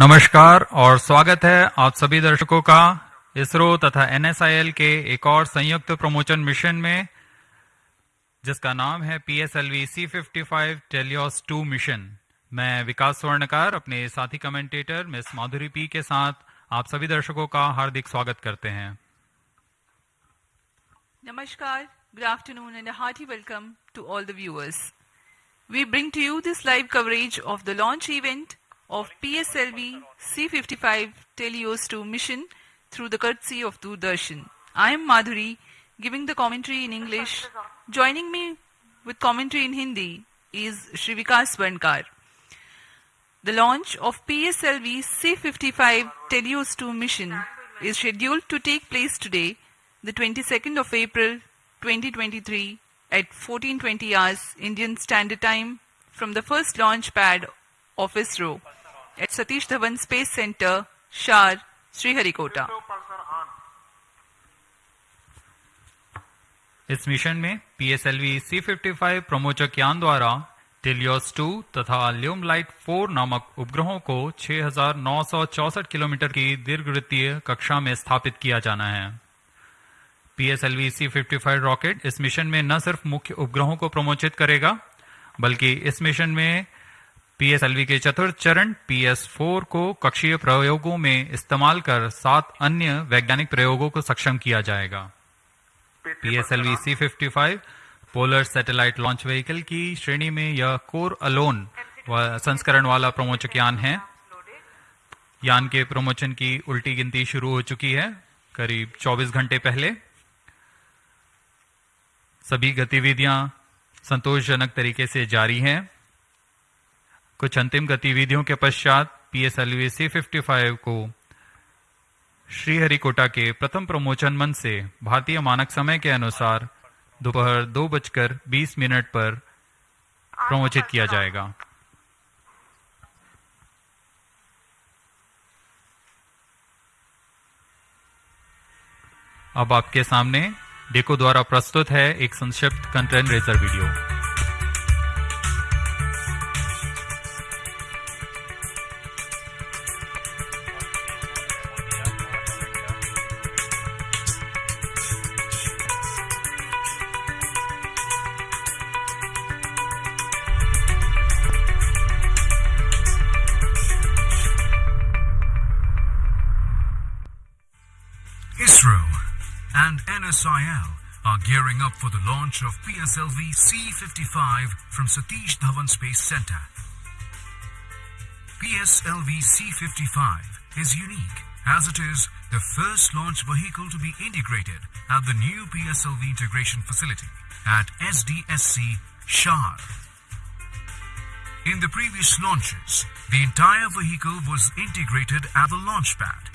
नमस्कार और स्वागत है आप सभी दर्शकों का इसरो तथा एनएसआईएल के एक और संयुक्त प्रमोशन मिशन में जिसका नाम है P S L V C fifty five TeLEOS two mission मैं विकास स्वर्णकार अपने साथी कमेंटेटर मिस माधुरी पी के साथ आप सभी दर्शकों का हार्दिक स्वागत करते हैं नमस्कार good afternoon, and a hearty welcome to all the viewers. We bring to you this live coverage of the launch of PSLV C55 TeLEOS 2 mission through the courtesy of Doordarshan. I am Madhuri, giving the commentary in English. Joining me with commentary in Hindi is Shri Vikas Swarnkar. The launch of PSLV C55 TeLEOS 2 mission is scheduled to take place today, the 22nd of April 2023 at 1420 hours Indian Standard Time from the first launch pad of ISRO at Satish Dhawan Space Center, Shar, Sriharikota. इस mission में PSLV C fifty five प्रमोचक यान द्वारा teleost 2 तथा ल्यूम light 4 नामक उपग्रहों को 6,964 kilometre की दीर्घवृत्तीय कक्षा में स्थापित किया जाना है PSLV C fifty five rocket इस मिशन में न सिर्फ़ मुख्य उपग्रहों को प्रमोचित करेगा बल्कि इस मिशन में पीएसएलवी के चतुर्थ चरण पीएस फोर को कक्षीय प्रयोगों में इस्तेमाल कर सात अन्य वैज्ञानिक प्रयोगों को सक्षम किया जाएगा। PSLV C fifty five polar satellite launch vehicle की श्रेणी में यह कोर अलोन संस्करण वाला प्रमोचक यान है। यान के प्रमोचन की उल्टी गिनती शुरू हो चुकी है, करीब 24 घंटे पहले। सभी गतिविधियाँ संतोषजनक तरीके से जारी हैं। कुछ अंतिम गतिविधियों के पश्चात पीएसएलवी सी फिफ्टी फाइव को श्रीहरिकोटा के प्रथम प्रमोचन मंच से भारतीय मानक समय के अनुसार दोपहर दो बजकर बीस मिनट पर प्रमोचित किया जाएगा। अब आपके सामने डेको द्वारा प्रस्तुत है एक संक्षिप्त curtain raiser video. For the launch of PSLV C-55 from Satish Dhawan Space Center. PSLV C-55 is unique as it is the first launch vehicle to be integrated at the new PSLV integration facility at SDSC Shar. In the previous launches, the entire vehicle was integrated at the launch pad.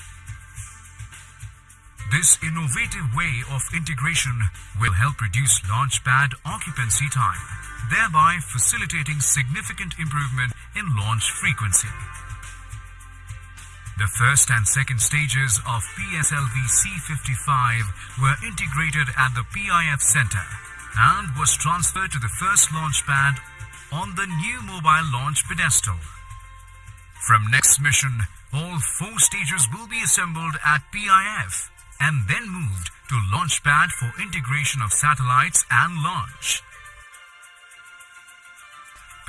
This innovative way of integration will help reduce launchpad occupancy time, thereby facilitating significant improvement in launch frequency. The first and second stages of PSLV C55 were integrated at the PIF Center and was transferred to the first launch pad on the new mobile launch pedestal. From next mission, all four stages will be assembled at PIF and then moved to Launchpad for integration of satellites and launch.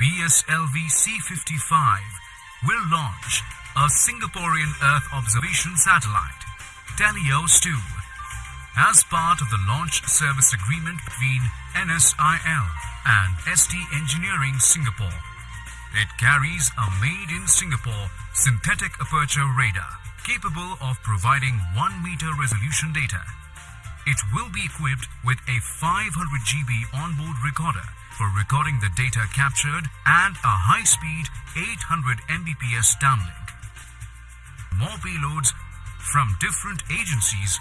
PSLV C-55 will launch a Singaporean Earth observation satellite, TeLEOS 2, as part of the launch service agreement between NSIL and ST Engineering Singapore. It carries a made in Singapore synthetic aperture radar capable of providing 1 meter resolution data. It will be equipped with a 500 GB onboard recorder for recording the data captured and a high-speed 800 Mbps downlink. More payloads from different agencies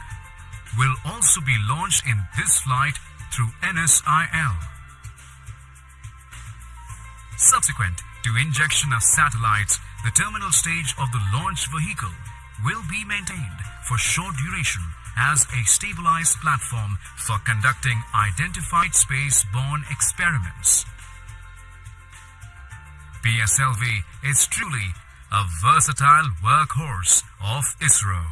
will also be launched in this flight through NSIL. Subsequent to injection of satellites, the terminal stage of the launch vehicle will be maintained for short duration as a stabilized platform for conducting identified space-borne experiments. PSLV is truly a versatile workhorse of ISRO.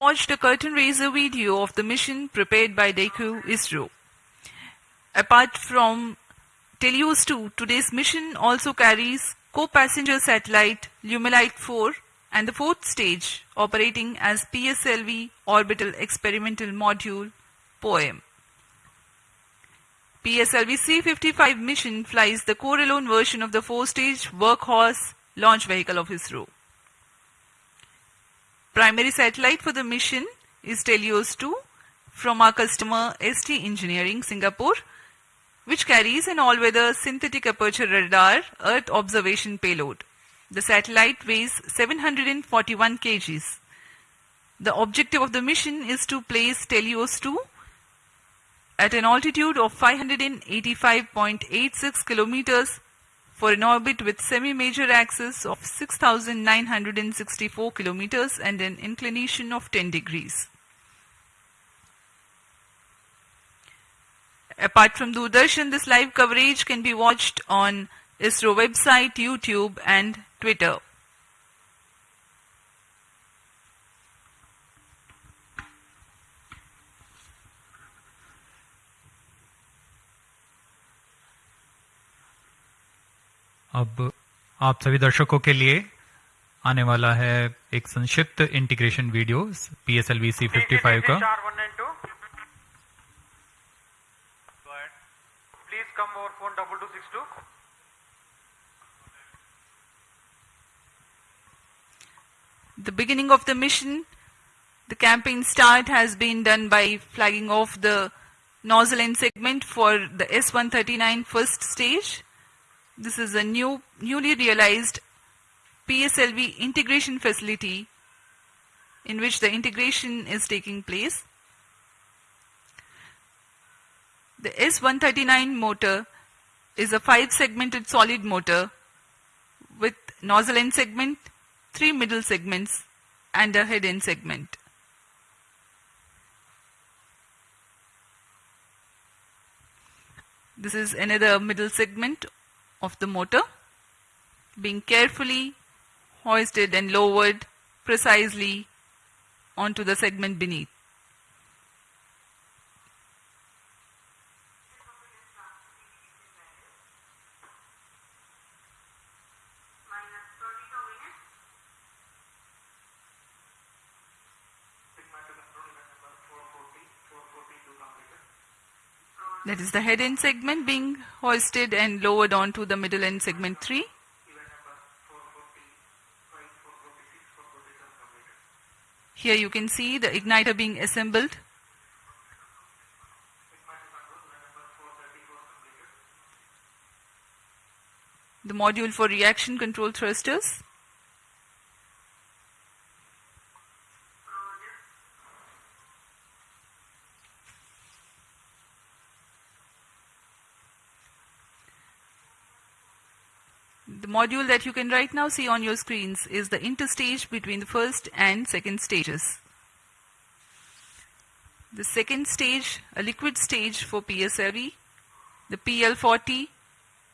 Watch the curtain raiser video of the mission prepared by DECU ISRO. Apart from TeLEOS 2, today's mission also carries co-passenger satellite Lumelite 4 and the fourth stage operating as PSLV Orbital Experimental Module POEM. PSLV C-55 mission flies the core-alone version of the four-stage workhorse launch vehicle of ISRO. Primary satellite for the mission is TeLEOS 2 from our customer ST Engineering Singapore which carries an all-weather synthetic aperture radar Earth observation payload. The satellite weighs 741 kgs. The objective of the mission is to place TeLEOS 2 at an altitude of 585.86 kilometers for an orbit with semi-major axis of 6964 kilometers and an inclination of 10 degrees. Apart from Doordarshan, this live coverage can be watched on ISRO website, YouTube and Twitter. अब आप सभी दर्शकों के लिए आने वाला है एक संक्षिप्त integration video P S L V C fifty five का double two six two. The beginning of the mission, the campaign start has been done by flagging off the nozzle end segment for the S-139 first stage. This is a new, newly realized PSLV integration facility in which the integration is taking place. The S-139 motor is a five segmented solid motor with nozzle end segment, three middle segments and a head end segment. This is another middle segment of the motor being carefully hoisted and lowered precisely onto the segment beneath. That is the head end segment being hoisted and lowered onto the middle end segment 3. Here you can see the igniter being assembled. The module for reaction control thrusters. Module that you can right now see on your screens is the interstage between the first and second stages. The second stage, a liquid stage for PSLV, the PL40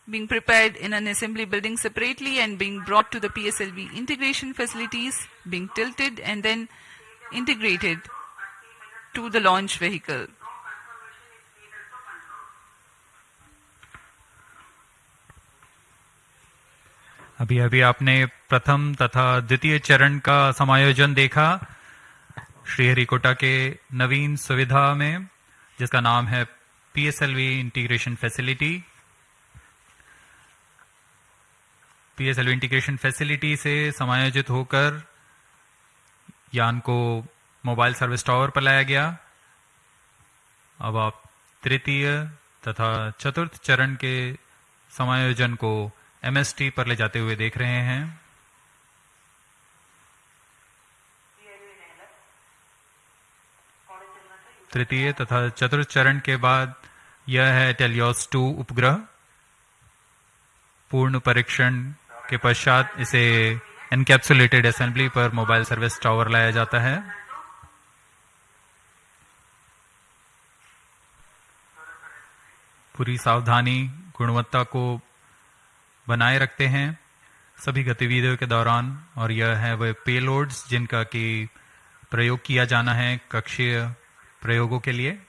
being prepared in an assembly building separately and being brought to the PSLV integration facilities, being tilted and then integrated to the launch vehicle. अभी अभी आपने प्रथम तथा द्वितीय चरण का समायोजन देखा श्रीहरिकोटा के नवीन सुविधा में, जिसका नाम है PSLV integration facility PSLV integration facility से समायोजित होकर यान को मोबाइल सर्विस टावर पर लाया गया। अब आप तृतीय तथा चतुर्थ चरण के समायोजन को एमएसटी पर ले जाते हुए देख रहे हैं। तृतीय तथा चतुर्थ चरण के बाद यह है टेलियोस टू उपग्रह। पूर्ण परीक्षण के पश्चात इसे एनकैप्सुलेटेड असेंबली पर मोबाइल सर्विस टावर लाया जाता है। पूरी सावधानी, गुणवत्ता को बनाए रखते हैं सभी गतिविधियों के दौरान। और यह है वह पेलोड्स जिनका कि प्रयोग किया जाना है कक्षीय प्रयोगों के लिए।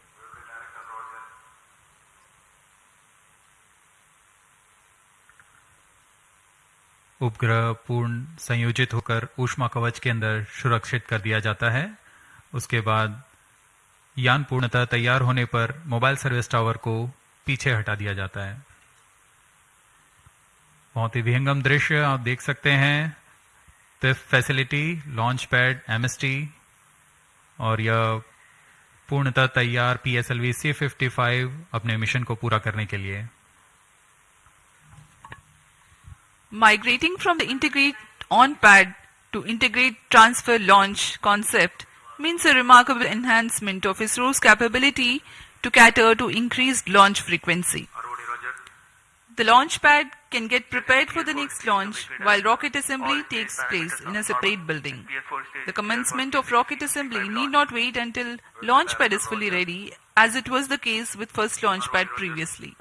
उपग्रह पूर्ण संयोजित होकर ऊष्मा कवच के अंदर सुरक्षित कर दिया जाता है। उसके बाद यान पूर्णतः तैयार होने पर मोबाइल सर्विस टावर को पीछे हटा दिया जाता है। बहुत ही विहंगम दृश्य आप देख सकते हैं। तिफ फैसिलिटी लॉन्च पैड एमएसटी और यह पूर्णतः तैयार पी एस अपने मिशन को पूरा करने के लिए। Migrating from the integrate on pad to integrate transfer launch concept means a remarkable enhancement of ISRO's capability to cater to increase launch frequency The launch pad can get prepared for the next launch while rocket assembly takes place in a separate building. The commencement of rocket assembly need not wait until launch pad is fully ready as it was the case with first launch pad previously.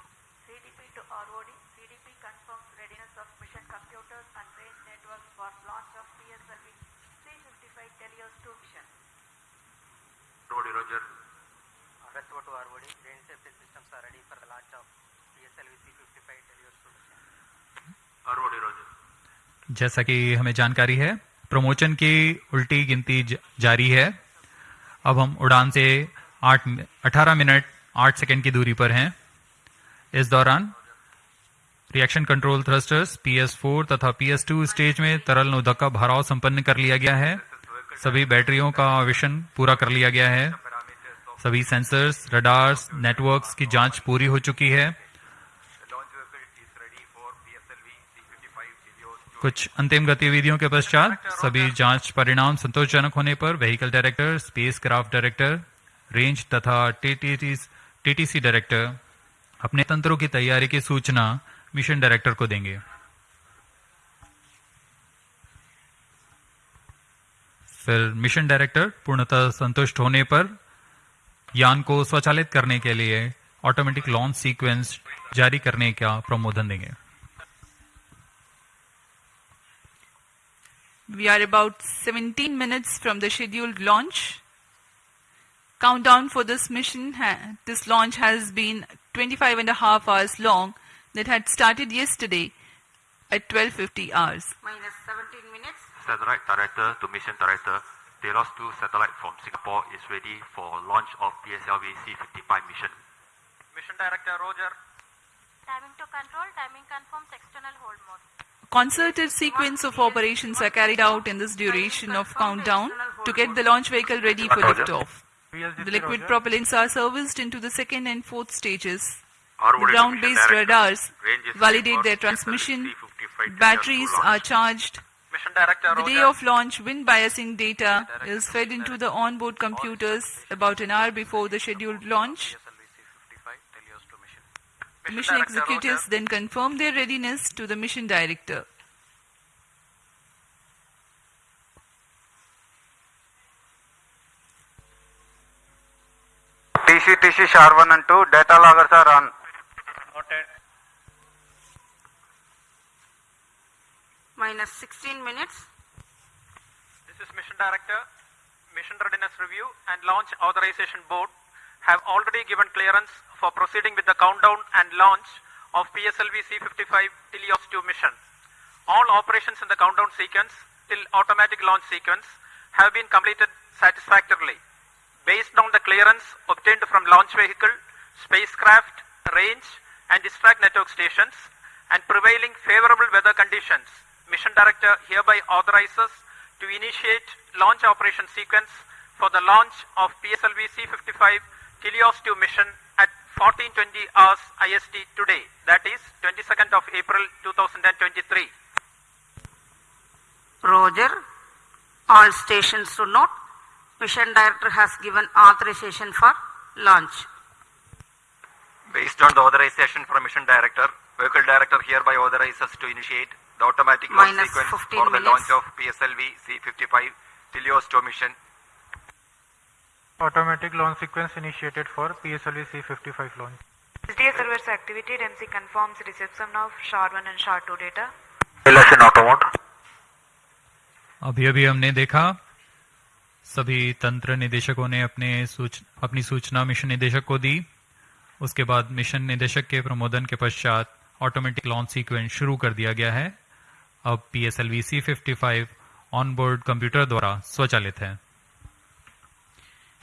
जैसा कि हमें जानकारी है, promotion की उल्टी गिनती जारी है। अब हम उड़ान से आठ अठारह मिनट आठ सेकंड की दूरी पर हैं। इस दौरान reaction control thrusters PS four तथा पीएस टू स्टेज में तरल नोदक का भराव संपन्न कर लिया गया है। सभी बैटरियों का आवेशन पूरा कर लिया गया है। सभी सेंसर्स, रडार्स, नेटवर्क्स की जाँच पूरी हो चुकी है The launch vehicle is ready for PSLV C55 Helios 2 कुछ अंतिम गतिविधियों के पश्चात सभी जाँच परिणाम संतोषजनक होने पर vehicle director spacecraft director range तथा टीटीसी डायरेक्टर अपने तंत्रों की तैयारी की सूचना मिशन डायरेक्टर को देंगे। फिर मिशन डायरेक्टर पूर्णतः संतुष्ट होने पर यान को स्वचालित करने के लिए ऑटोमेटिक लॉन्च सीक्वेंस जारी करने का प्रमोदन देंगे। We are about 17 minutes from the scheduled launch. Countdown for this mission, this launch has been 25 and a half hours long that had started yesterday at 12.50 hours. Minus 17 minutes. Satellite Director to Mission Director, TeLEOS 2 satellite from Singapore is ready for launch of PSLV C55 mission. Mission Director Roger. Timing to control. Timing confirms external hold mode. Concerted sequence of operations are carried out in this duration of countdown to get the launch vehicle ready for liftoff. The liquid propellants are serviced into the second and fourth stages. The ground-based radars validate their transmission. Batteries are charged. The day of launch, wind biasing data is fed into the onboard computers about an hour before the scheduled launch. PSLV C55 TeLEOS 2 mission. The Mission mission executives Roger. then confirm their readiness to the mission director. TC, TC, SHAR 1 and 2, data loggers are on. Noted. Minus 16 minutes. This is Mission Director. Mission Readiness Review and Launch Authorization Board have already given clearance for proceeding with the countdown and launch of PSLV C55 TeLEOS 2 mission. All operations in the countdown sequence till automatic launch sequence have been completed satisfactorily. Based on the clearance obtained from launch vehicle, spacecraft, range and ISTRAC network stations and prevailing favorable weather conditions, Mission Director hereby authorizes to initiate launch operation sequence for the launch of PSLV C55 TeLEOS 2 mission 1420 hours IST today, that is 22nd of April 2023. Roger. All stations to note. Mission Director has given authorization for launch. Based on the authorization from Mission Director, Vehicle Director hereby authorizes to initiate the automatic launch Minus sequence for the minutes. launch of PSLV C55 TeLEOS 2 mission. Automatic launch sequence initiated for PSLV C55 launch. SDA server's activity DMC confirms reception of SHA-1 and SHA-2 data. Relation auto mode. अभी अभी हमने देखा सभी तंत्र निदेशकों ने अपने सूच, अपनी सूचना मिशन निदेशक को दी उसके बाद मिशन निदेशक के प्रमोदन के पश्चात ऑटोमेटिक लॉन्च सीक्वेंस शुरू कर दिया गया है अब P S L V C fifty five on board computer द्वारा स्वचालित है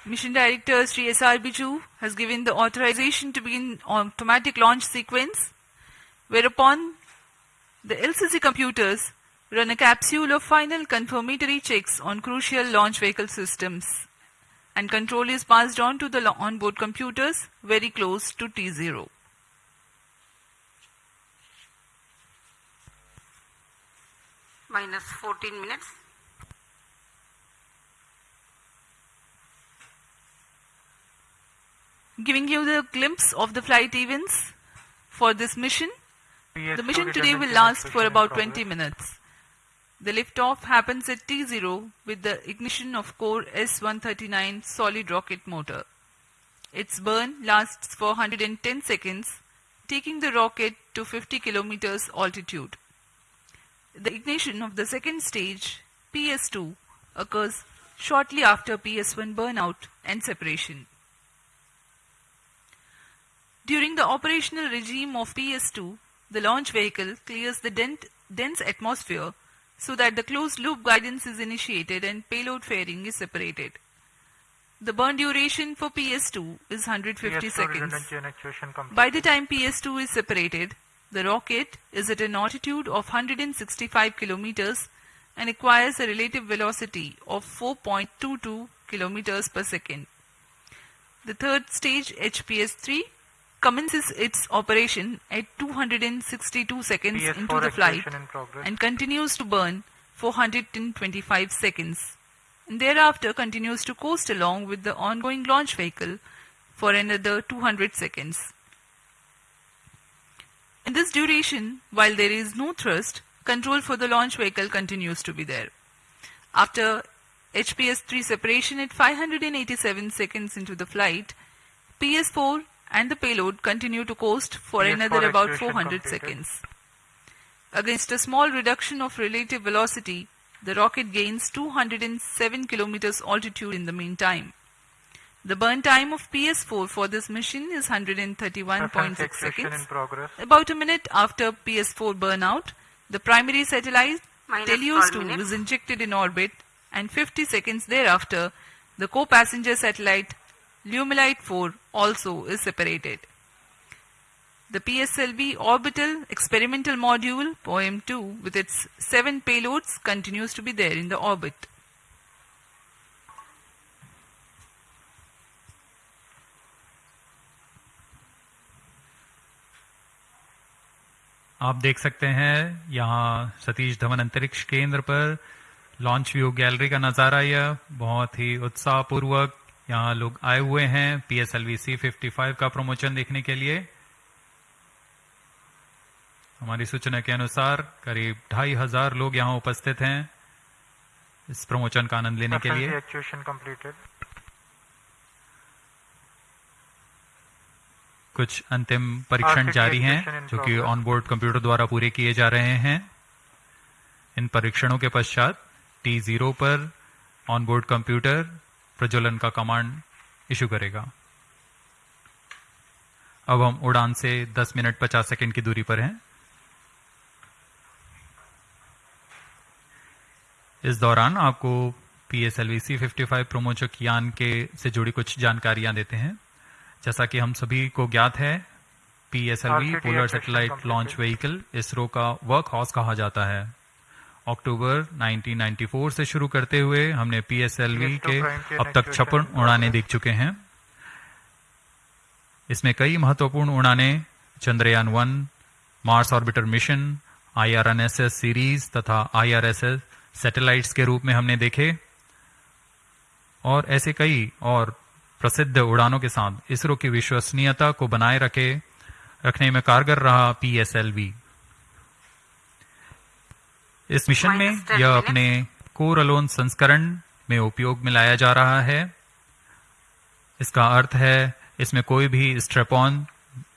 Mission Director Sri S.R. Biju has given the authorization to begin automatic launch sequence, whereupon the LCC computers run a capsule of final confirmatory checks on crucial launch vehicle systems, and control is passed on to the onboard computers very close to T0. minus 14 minutes. Giving you the glimpse of the flight events for this mission. The mission today will last for about 20 minutes. The liftoff happens at T0 with the ignition of core S139 solid rocket motor. Its burn lasts for 110 seconds, taking the rocket to 50 kilometers altitude. The ignition of the second stage, PS2, occurs shortly after PS1 burnout and separation. During the operational regime of PS2, the launch vehicle clears the dent- dense atmosphere so that the closed loop guidance is initiated and payload fairing is separated. The burn duration for PS2 is 150 seconds. By the time PS2 is separated, the rocket is at an altitude of 165 kilometers and acquires a relative velocity of 4.22 kilometers per second. The third stage, HPS-3, commences its operation at 262 seconds PS4 into the flight in and continues to burn 425 seconds. And thereafter continues to coast along with the ongoing launch vehicle for another 200 seconds. In this duration, while there is no thrust, control for the launch vehicle continues to be there. After HPS-3 separation at 587 seconds into the flight, PS-4 and the payload continue to coast for PS4 another about 400 completed. seconds. Against a small reduction of relative velocity, the rocket gains 207 kilometers altitude in the meantime. The burn time of PS4 for this mission is 131.6 seconds. in. About a minute after PS4 burnout, the primary satellite Minus TeLEOS 12 2 minutes. is injected in orbit and 50 seconds thereafter, the co-passenger satellite Lumilite 4 also is separated. The PSLV orbital experimental module POEM2 with its seven payloads continues to be there in the orbit. आप देख सकते हैं यहाँ सतीश धवन अंतरिक्ष केंद्र पर launch view gallery का नज़ारा यह बहुत ही उत्साहपूर्वक यहाँ लोग आए हुए हैं P S L V C fifty five का प्रमोशन देखने के लिए हमारी सूचना के अनुसार करीब ढाई हज़ार लोग यहाँ उपस्थित हैं इस प्रमोशन का आनंद लेने के लिए. कुछ अंतिम परीक्षण जारी हैं जो कि. ऑनबोर्ड कंप्यूटर द्वारा पूरे किए जा रहे हैं इन परीक्षणों के पश्चात टी ज़ीरो पर ऑनबोर्ड कंप्यूटर प्रज्वलन का कमांड इशू करेगा। अब हम उड़ान से 10 मिनट 50 सेकंड की दूरी पर हैं। इस दौरान आपको P S L V C fifty five प्रोमोचक यान के से जुड़ी कुछ जानकारियाँ देते हैं। जैसा कि हम सभी को ज्ञात है P S L V polar satellite launch vehicle ISRO का वर्क हाउस कहा जाता है। अक्टूबर 1994 से शुरू करते हुए हमने पी एस एल वी के अब तक छप्पन उड़ाने देख चुके हैं। इसमें कई महत्वपूर्ण उड़ानें Chandrayaan one Mars orbiter mission IRNSS series तथा आईआरएसएस सैटेलाइट्स के रूप में हमने देखे। और ऐसे कई और प्रसिद्ध उड़ानों के साथ इसरो की विश्वसनीयता को बनाए रखे रखने में कारगर रहा पीएसएलवी इस मिशन में यह अपने कोर अलोन संस्करण में उपयोग में लाया जा रहा है। इसका अर्थ है इसमें कोई भी स्ट्रेपॉन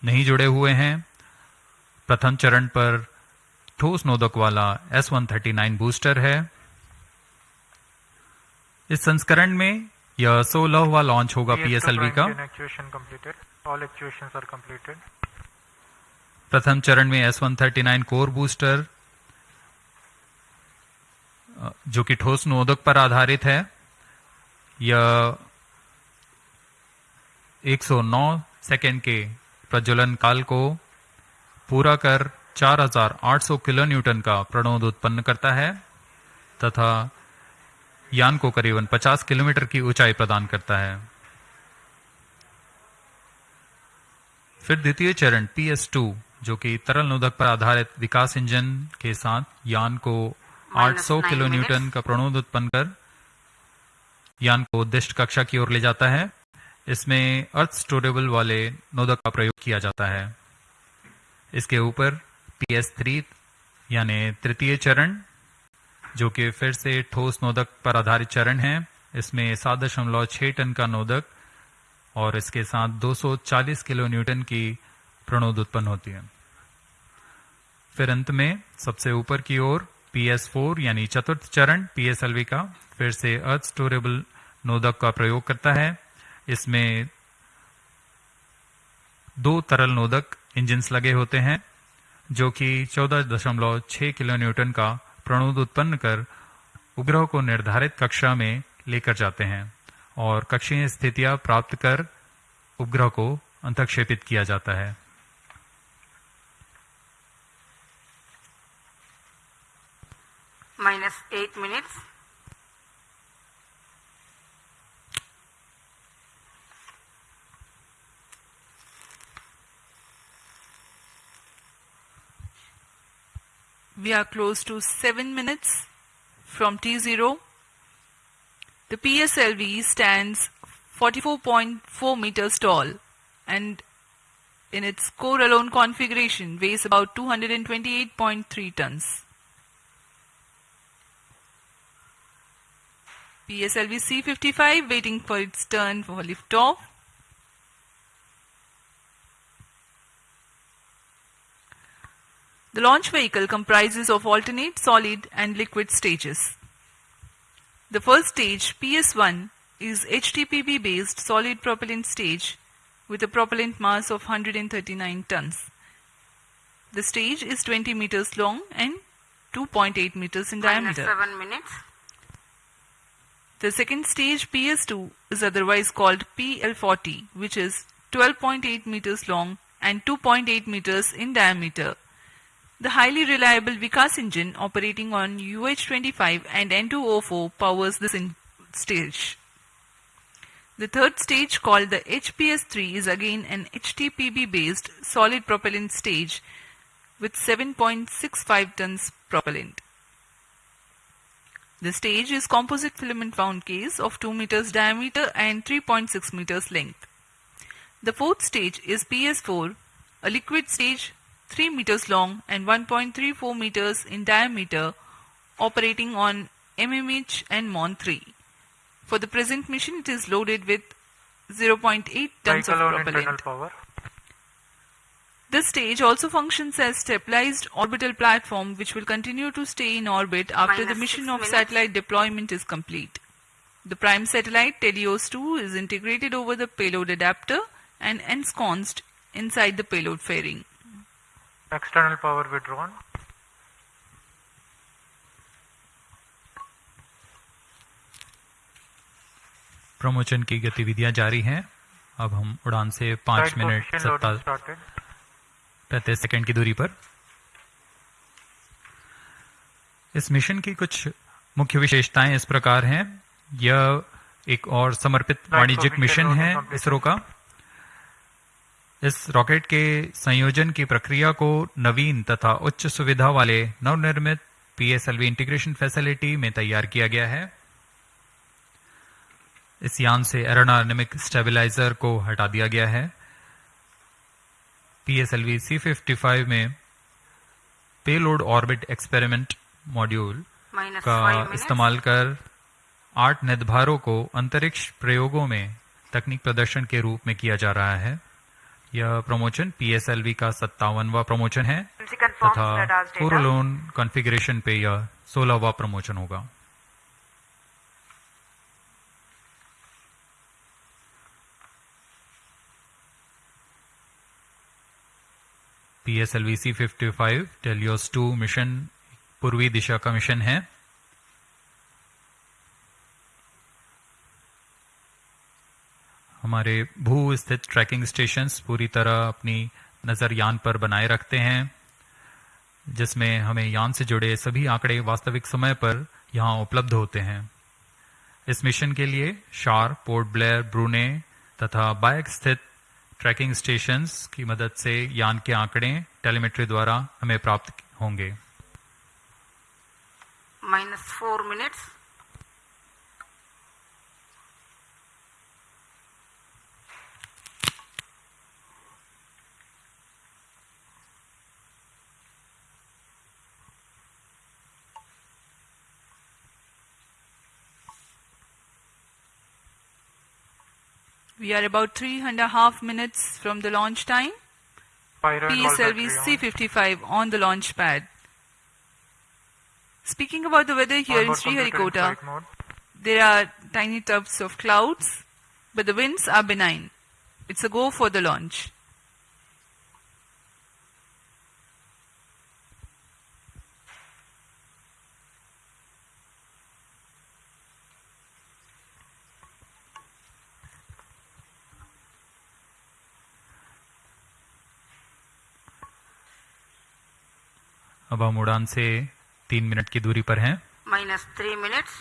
नहीं जुड़े हुए हैं। प्रथम चरण पर ठोस नोदक वाला S one thirty nine booster है। इस संस्करण में यह सोलहवा लॉन्च होगा पीएसएलवी का. प्रथम चरण में S one thirty nine core booster जो कि ठोस नोदक पर आधारित है, यह 109 सेकेंड के प्रज्वलन काल को पूरा कर 4800 किलो न्यूटन का प्रणोद उत्पन्न करता है, तथा यान को करीबन 50 किलोमीटर की ऊंचाई प्रदान करता है। फिर द्वितीय चरण पी एस टू जो कि तरल नोदक पर आधारित विकास इंजन के साथ यान को 800 nine किलो न्यूटन का प्रणोद उत्पन्न कर यान को उद्दिष्ट कक्षा की ओर ले जाता है। इसमें अर्थ स्टोरेबल वाले नोदक का प्रयोग किया जाता है। इसके ऊपर पी एस थ्री यानी तृतीय चरण जो कि फिर से ठोस नोदक पर आधारित चरण है। इसमें सात दशमलव छह टन का नोदक और इसके साथ 240 किलो न्यूटन की प्रणोद उत्पन्न होती है। फिर अंत में सबसे ऊपर की ओर पी एस फोर यानी चतुर्थ चरण पी एस एल वी का फिर से अर्थ स्टोरेबल नोदक का प्रयोग करता है। इसमें दो तरल नोदक इंजिन्स लगे होते हैं, जो कि 14.6 किलो न्यूटन का प्रणोद उत्पन्न कर उपग्रह को निर्धारित कक्षा में लेकर जाते हैं और कक्षीय स्थितियाँ प्राप्त कर उपग्रह को अंतक्षेपित किया जाता है। Minus 8 minutes. We are close to 7 minutes from T0. The PSLV stands 44.4 meters tall and in its core alone configuration weighs about 228.3 tons. PSLV C55 waiting for its turn for liftoff. The launch vehicle comprises of alternate solid and liquid stages. The first stage, PS1, is HTPB based solid propellant stage with a propellant mass of 139 tons. The stage is 20 meters long and 2.8 meters in Minus diameter. 7 minutes. The second stage PS2 is otherwise called PL40 which is 12.8 meters long and 2.8 meters in diameter. The highly reliable Vikas engine operating on UH25 and N2O4 powers this stage. The third stage called the HPS3 is again an HTPB based solid propellant stage with 7.65 tons propellant. The stage is composite filament wound case of 2 meters diameter and 3.6 meters length. The fourth stage is PS4, a liquid stage 3 meters long and 1.34 meters in diameter operating on MMH and MON 3. For the present mission it is loaded with 0.8 tons of Vehicle on internal propellant. This stage also functions as stabilized orbital platform which will continue to stay in orbit after Minus the mission of satellite deployment is complete. The prime satellite TeLEOS-2 is integrated over the payload adapter and ensconced inside the payload fairing. External power withdrawn. प्रमोशन की गतिविधियां जारी हैं अब हम उड़ान से पाँच मिनट सत्ता पैंतीस सेकंड की दूरी पर। इस मिशन की कुछ मुख्य विशेषताएँ इस प्रकार हैं। यह एक और समर्पित वाणिज्यिक मिशन है इसरो का। इस रॉकेट के संयोजन की प्रक्रिया को नवीन तथा उच्च सुविधा वाले नवनिर्मित पीएसएलवी इंटीग्रेशन फैसिलिटी में तैयार किया गया है। इस यान से एरोडायनेमिक स्टेबलाइजर को हटा दिया गया है। पीएसएलवी सी फिफ्टी फाइव में पेलोड ऑर्बिट एक्सपेरिमेंट मॉड्यूल का इस्तेमाल कर आठ निर्धारों को अंतरिक्ष प्रयोगों में तकनीक प्रदर्शन के रूप में किया जा रहा है। यह प्रमोशन पीएसएलवी का सत्तावनवा प्रमोशन है तथा. कोरोलोन कॉन्फ़िगरेशन पे यह सोलहवा प्रमोशन होगा। PSLV C fifty five TeLEOS two mission पूर्वी दिशा का मिशन है। हमारे भू स्थित ट्रैकिंग स्टेशंस पूरी तरह अपनी नज़र यान पर बनाए रखते हैं, जिसमें हमें यान से जुड़े सभी आंकड़े वास्तविक समय पर यहाँ उपलब्ध होते हैं। इस मिशन के लिए शार पोर्ट ब्लेयर ब्रूने तथा बायक स्थित ट्रैकिंग स्टेशंस की मदद से यान के आंकड़े टेलीमेट्री द्वारा हमें प्राप्त होंगे minus 4 minutes. We are about three and a half minutes from the launch time. Pyro and all PSLV battery on. C55 on the launch pad. Speaking about the weather here in Onboard computer in Sriharikota, there are tiny tufts of clouds, but the winds are benign. It's a go for the launch. अब हम उड़ान से तीन minute की दूरी पर हैं minus 3 minutes.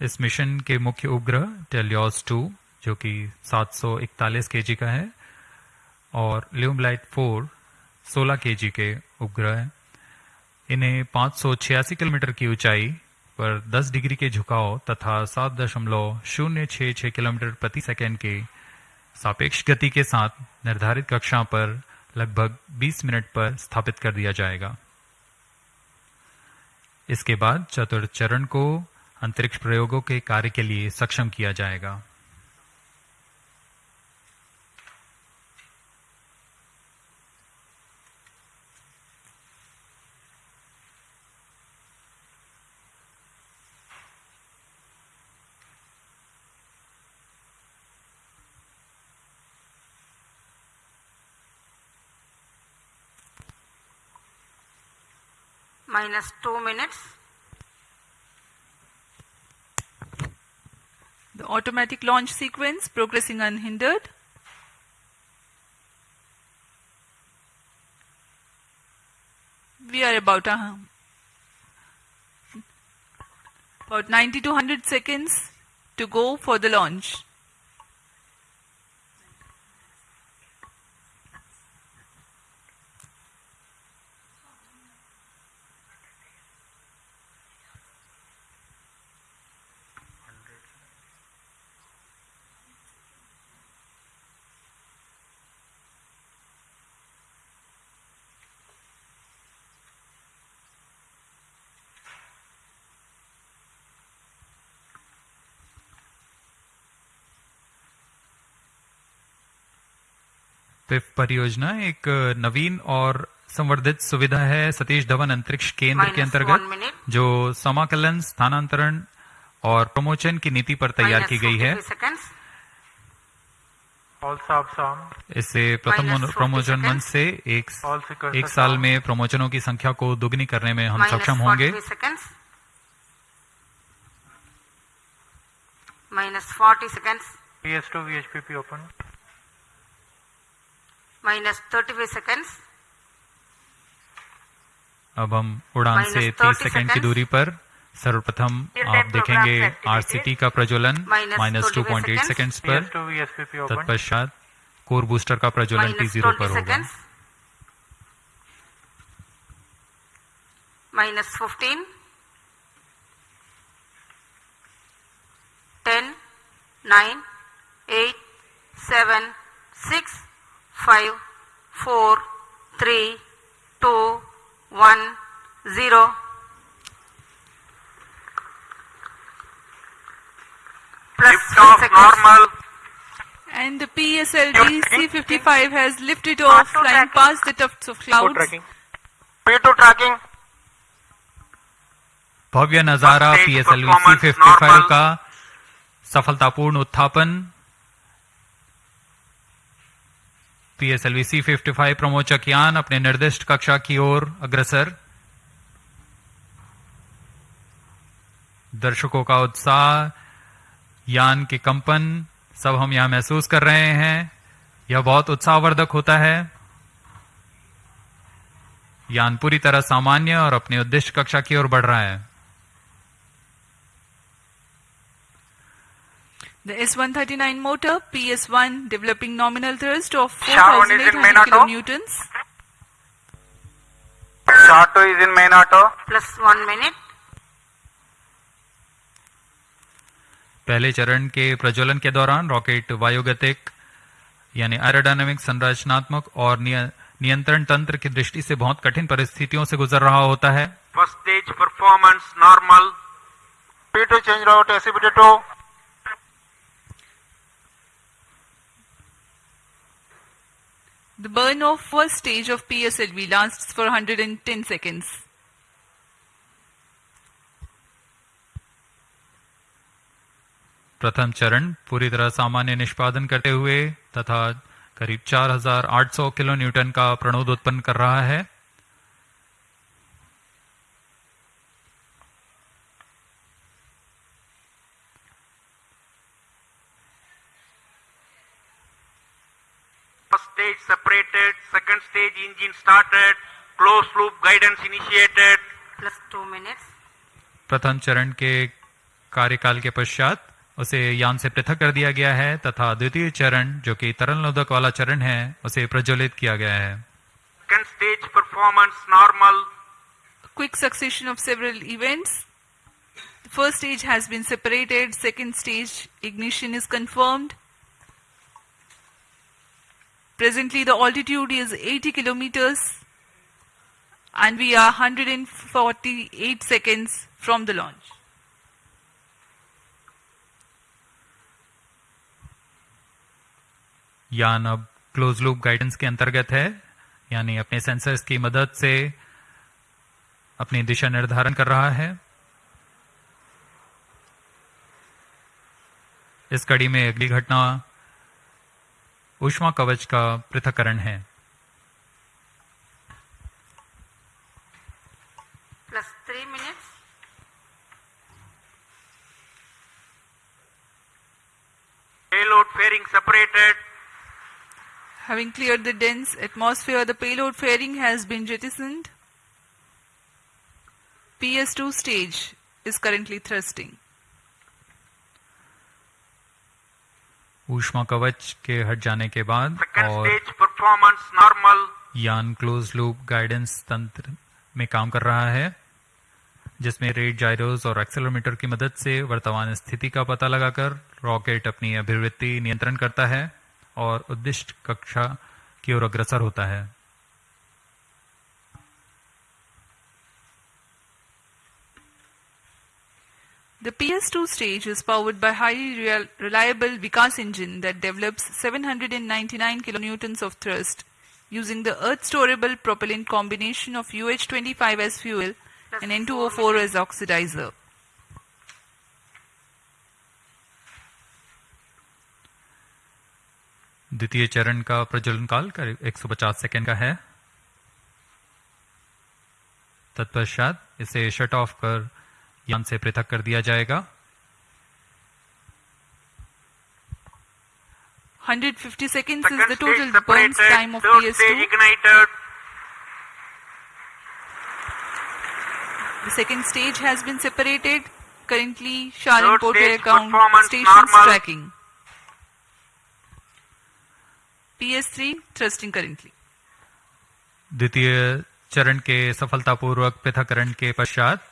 इस मिशन के मुख्य उपग्रह टेलियोस 2 जो कि 741 केजी का है और ल्यूमलाइट 4 16 केजी के उपग्रह हैं इन्हें 586 किलोमीटर की ऊंचाई पर 10 डिग्री के झुकाव तथा 7.066 किलोमीटर प्रति सेकेंड के सापेक्ष गति के साथ निर्धारित कक्षा पर लगभग 20 मिनट पर स्थापित कर दिया जाएगा। इसके बाद चतुर्थ चरण को अंतरिक्ष प्रयोगों के कार्य के लिए सक्षम किया जाएगा। Minus 2 minutes. The automatic launch sequence progressing unhindered. We are about uh, about 90 to 100 seconds to go for the launch. पिप परियोजना एक नवीन और संवर्धित सुविधा है सतीश धवन अंतरिक्ष केंद्र के अंतर्गत जो समाकलन स्थानांतरण और प्रमोचन की नीति पर तैयार की गई है। इससे प्रथम प्रमोचन मंच से एक, एक साल में प्रमोचनों की संख्या को दुगनी करने में हम सक्षम होंगे। Minus forty second P S two V H P P open minus thirty five second अब हम उड़ान से तीस सेकंड की दूरी पर सर्वप्रथम आप देखेंगे आरसीटी का प्रज्वलन minus two point eight second पर तत्पश्चात कोर बूस्टर का प्रज्वलन टी ज़ीरो पर होगा। Minus fifteen ten nine eight seven six 6, 5, 4, 3, 2, 1, 0. Plus 3 seconds. And the PSLV C-55 has lifted off, flying past the tufts of clouds. P2 tracking. भव्य नज़ारा PSLV C fifty five का सफलतापूर्ण उत्थापन PSLV C fifty five प्रमोचक यान अपने निर्दिष्ट कक्षा की ओर अग्रसर। दर्शकों का उत्साह, यान के कंपन, सब हम यहाँ महसूस कर रहे हैं। यह बहुत उत्साहवर्धक होता है। यान पूरी तरह सामान्य और अपने उद्देश्य कक्षा की ओर बढ़ रहा है। The S-139 motor, PS-1, developing nominal thrust of 4,800 kN. Char is in main auto. Plus 1 minute. पहले चरण के प्रज्वलन के दौरान रॉकेट वायुगतिक यानी एरोडायनामिक संरचनात्मक और नियंत्रण तंत्र की दृष्टि से बहुत कठिन परिस्थितियों से गुजर रहा होता है फ़र्स्ट स्टेज परफॉर्मेंस नॉर्मल पीटो चेंज रॉट The burn off first stage of PSLV lasts for 110 seconds. प्रथम चरण पूरी तरह सामान्य निष्पादन करते हुए तथा करीब 4800 किलो न्यूटन का प्रणोद उत्पन्न कर रहा है stage separated. Second stage engine started. Closed loop guidance initiated. plus 2 minutes. प्रथम चरण के कार्यकाल के पश्चात उसे यान से पृथक कर दिया गया है तथा द्वितीय चरण जो कि तरल नोदक वाला चरण है उसे प्रज्वलित किया गया है Second stage performance normal. Quick succession of several events. The first stage has been separated. Second stage ignition is confirmed. Presently, the altitude is 80 kilometers and we are 148 seconds from the launch. यान अब close loop guidance के अंतर्गत है, यानी अपने sensors की मदद से अपनी दिशा निर्धारण कर रहा है इस कड़ी में अगली घटना ऊष्मा कवच का पृथककरण है plus 3 minutes. Payload fairing separated. Having cleared the dense atmosphere, the payload fairing has been jettisoned. PS2 stage is currently thrusting. ऊष्मा कवच के हट जाने के बाद और परफॉर्मेंस नॉर्मल यान क्लोज लूप गाइडेंस तंत्र में काम कर रहा है जिसमें रेड जायरोस और एक्सेलोमीटर की मदद से वर्तमान स्थिति का पता लगाकर रॉकेट अपनी अभिवृत्ति नियंत्रण करता है और उद्दिष्ट कक्षा की ओर अग्रसर होता है। The PS2 stage is powered by highly real, reliable Vikas engine that develops 799 kilonewtons of thrust using the earth storable propellant combination of UH25 as fuel and N2O4 as oxidizer. द्वितीय चरण का प्रज्वलन काल करीब 150 सेकेंड का है तत्पश्चात इसे शट ऑफ कर यान से पृथक कर दिया जाएगा 150 seconds Second is the total burn time of Third PS2. ignited. The second stage has been separated. Currently, Sharon Porter account stations normal. tracking. PS3 thrusting currently. द्वितीय चरण के सफलतापूर्वक पृथककरण के पश्चात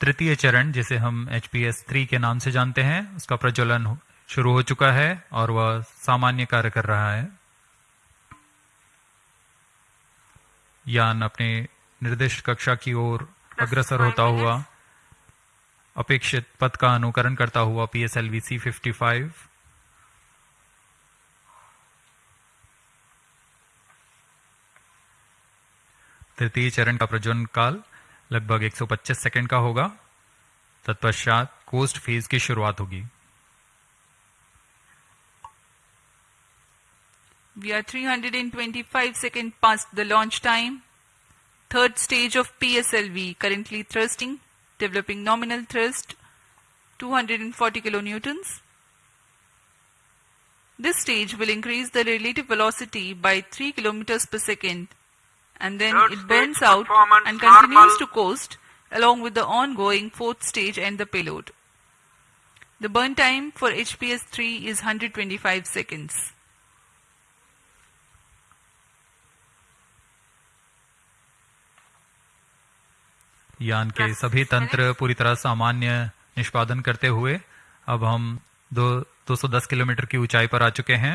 तृतीय चरण जिसे हम एच पी एस थ्री के नाम से जानते हैं उसका प्रज्वलन शुरू हो चुका है और वह सामान्य कार्य कर रहा है। यान अपने निर्दिष्ट कक्षा की ओर अग्रसर होता हुआ अपेक्षित पथ का अनुकरण करता हुआ P S L V C fifty five तृतीय चरण का प्रज्वलन काल। लगभग 125 सेकेंड का होगा। तत्पश्चात कोस्ट फ़ेज़ की शुरुआत होगी। We are five second past the launch time third stage of P S L V currently thrusting developing nominal thrust 240 kilo newtons this stage will increase the relative velocity by three kilometres per second and then Third it burns out and continues normal. to coast along with the ongoing fourth stage and the payload. The burn time for HPS 3 is 125 seconds. यान के सभी तंत्र पूरी तरह सामान्य निष्पादन करते हुए अब हम दो 210 किलोमीटर की ऊंचाई पर आ चुके हैं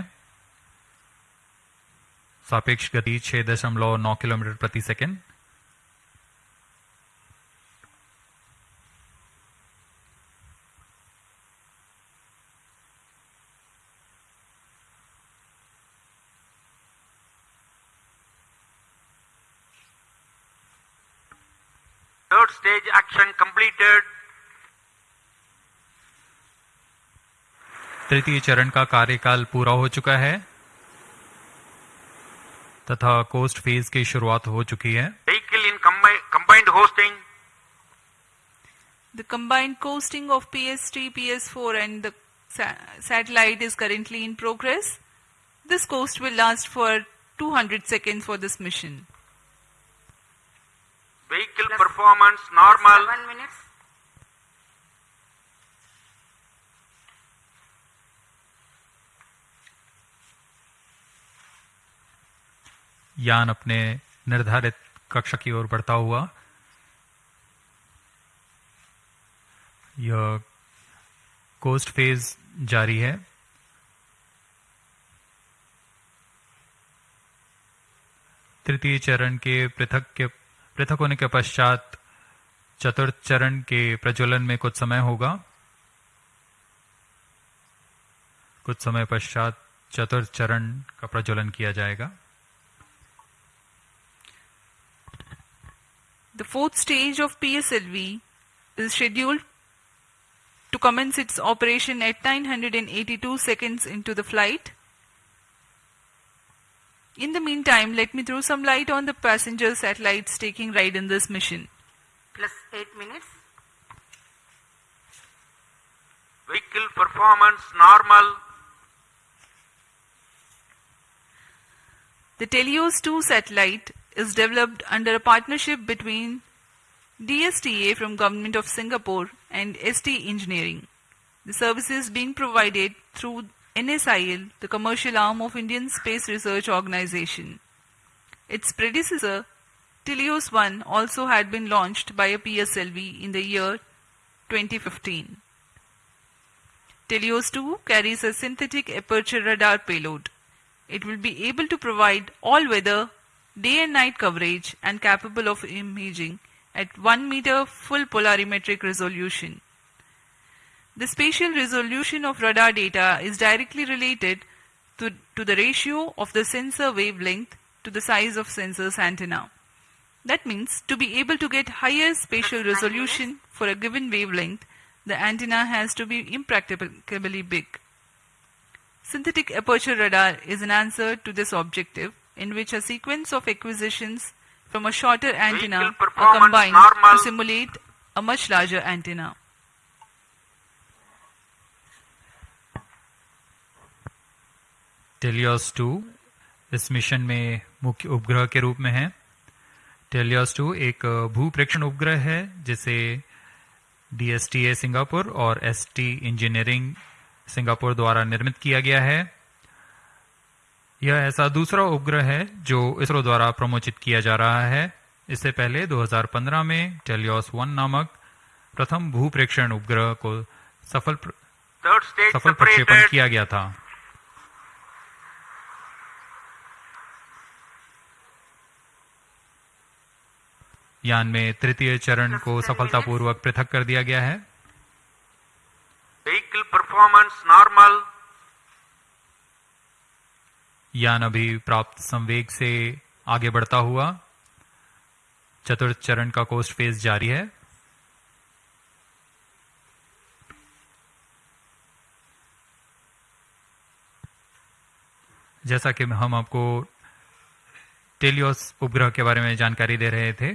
सापेक्ष गति 6.9 किलोमीटर प्रति second Third stage action completed. तृतीय चरण का कार्यकाल पूरा हो चुका है तथा कोस्ट फ़ेज़ की शुरुआत हो चुकी है Vehicle in combined hosting. The combined coasting of PS3, PS4 and the sa- satellite is currently in progress. This coast will last for 200 seconds for this mission. Vehicle performance normal. Seven minutes. यान अपने निर्धारित कक्षा की ओर बढ़ता हुआ, यह coast phase जारी है। तृतीय चरण के पृथक के, पृथक होने के पश्चात चतुर्थ चरण के प्रज्वलन में कुछ समय होगा। कुछ समय पश्चात चतुर्थ चरण का प्रज्वलन किया जाएगा। The fourth stage of PSLV is scheduled to commence its operation at 982 seconds into the flight. In the meantime, let me throw some light on the passenger satellites taking ride in this mission. Plus eight minutes. Vehicle performance normal. The TeLEOS 2 satellite is developed under a partnership between DSTA from Government of Singapore and ST Engineering. The services being provided through NSIL, the commercial arm of Indian Space Research Organization. Its predecessor, TeLEOS 1, also had been launched by a PSLV in the year 2015. TeLEOS 2 carries a synthetic aperture radar payload. It will be able to provide all-weather, day and night coverage and capable of imaging at 1 meter full polarimetric resolution. The spatial resolution of radar data is directly related to, to the ratio of the sensor wavelength to the size of sensor's antenna. That means to be able to get higher spatial resolution for a given wavelength, the antenna has to be impracticably big. Synthetic aperture radar is an answer to this objective in which a sequence of acquisitions from a shorter antenna are combined normal. to simulate a much larger antenna. टेलियस 2 इस mission में मुख्य उपग्रह के रूप में है टेलियस 2 एक भू प्रेक्षण उपग्रह है जिसे डीएसटीए सिंगापुर और एसटी इंजीनियरिंग सिंगापुर द्वारा निर्मित किया गया है यह ऐसा दूसरा उपग्रह है जो इसरो द्वारा प्रमोचित किया जा रहा है। इससे पहले 2015 में टेलियोस वन नामक प्रथम भू प्रेक्षण उपग्रह को सफल प्र- सफल प्रक्षेपण किया गया था। यान में तृतीय चरण को सफलतापूर्वक पृथक कर दिया गया है। Vehicle performance normal. यान अभी प्राप्त संवेग से आगे बढ़ता हुआ चतुर्थ चरण का कोस्ट फ़ेज़ जारी है। जैसा कि हम आपको टेलियोस उपग्रह के बारे में जानकारी दे रहे थे,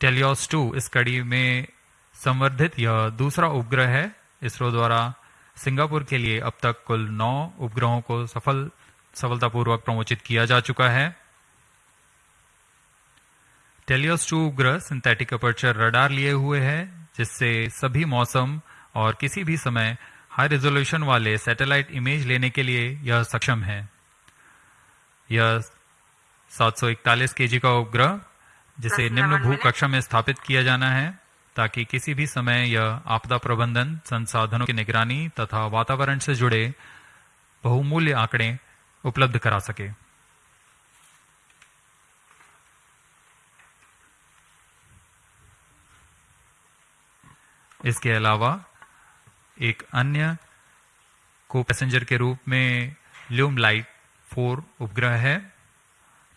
टेलियोस टू इस कड़ी में संवर्धित यह दूसरा उपग्रह है, इसरो द्वारा सिंगापुर के लिए अब तक कुल नौ उपग्रहों को सफल सफलतापूर्वक प्रमोचित किया जा चुका है। टेलियोस 2 उपग्रह सिंथेटिक अपर्चर रडार लिए हुए है जिससे सभी मौसम और किसी भी समय हाई रेजोल्यूशन वाले सैटेलाइट इमेज लेने के लिए यह सक्षम है। यह 741 केजी का उपग्रह जिसे निम्न भू कक्षा में स्थापित किया जाना है। ताकि किसी भी समय यह आपदा प्रबंधन, संसाधनों की निगरानी तथा वातावरण से जुड़े बहुमूल्य आंकड़े उपलब्ध करा सके। इसके अलावा एक अन्य को पैसेंजर के रूप में ल्यूम लाइट फोर उपग्रह है।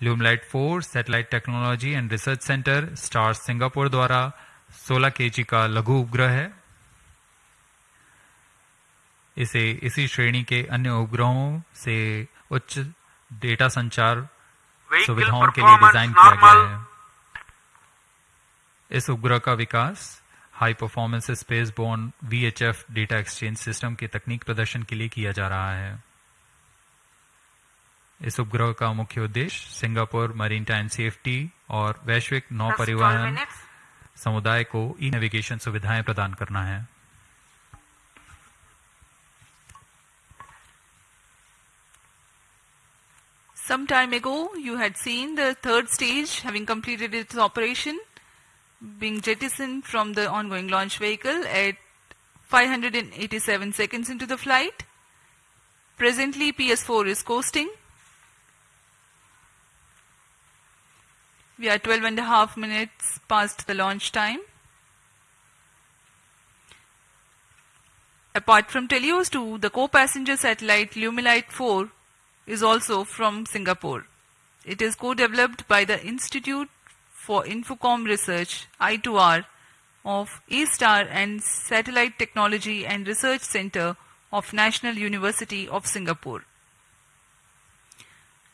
Lumelite four satellite technology and research centre STAR Singapore द्वारा 16 केजी का लघु उपग्रह है। इसे इसी श्रेणी के अन्य उपग्रहों से उच्च डेटा संचार सुविधाओं के लिए डिज़ाइन किया गया है। इस उपग्रह का विकास high performance spaceborne VHF data exchange system के तकनीक प्रदर्शन के लिए किया जा रहा है। इस उपग्रह का मुख्य उद्देश्य सिंगापुर मरीन टाइम सेफ्टी और वैश्विक नौ परिवहन. समुदाय को ई नेविगेशन सुविधाएँ प्रदान करना है Some time ago, you had seen the third stage having completed its operation, being jettisoned from the ongoing launch vehicle at 587 seconds into the flight. Presently, PS4 is coasting. We are 12 and a half minutes past the launch time. Apart from TeLEOS 2, the co-passenger satellite Lumelite 4 is also from Singapore. It is co-developed by the Institute for Infocom Research I2R of A-Star and Satellite Technology and Research Center of National University of Singapore.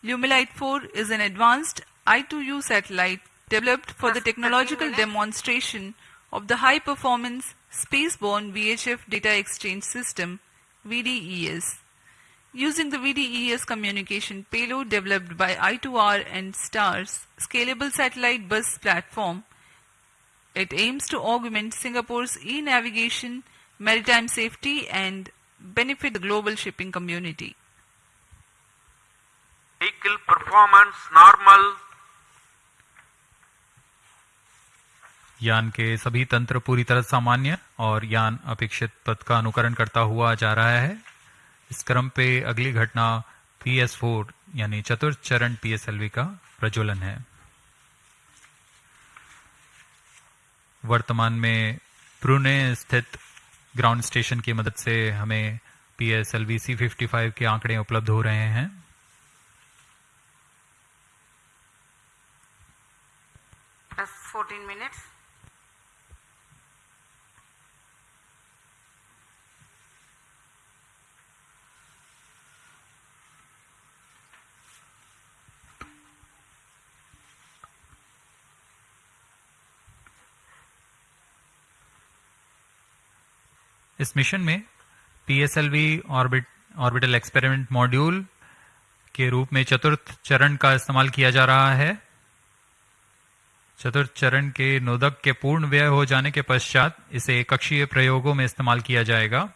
Lumelite 4 is an advanced I2U satellite developed for the Plus technological demonstration of the high performance spaceborne VHF data exchange system VDES. Using the VDES communication payload developed by I2R and STAR's scalable satellite bus platform, it aims to augment Singapore's e-navigation, maritime safety and benefit the global shipping community. Vehicle performance normal. यान के सभी तंत्र पूरी तरह सामान्य और यान अपेक्षित पथ का अनुकरण करता हुआ जा रहा है। इस क्रम पे अगली घटना पी एस फोर यानी चतुर्थ चरण पी एस एल वी का प्रज्वलन है। वर्तमान में प्रूने स्थित ग्राउंड स्टेशन की मदद से हमें पीएसएलवी सी फिफ्टी फाइव के आंकड़े उपलब्ध हो रहे हैं। 14 minutes. इस मिशन में PSLV orbit, orbital experiment module के रूप में चतुर्थ चरण का इस्तेमाल किया जा रहा है। चतुर्थ चरण के नोदक के पूर्ण व्यय हो जाने के पश्चात इसे कक्षीय प्रयोगों में इस्तेमाल किया जाएगा।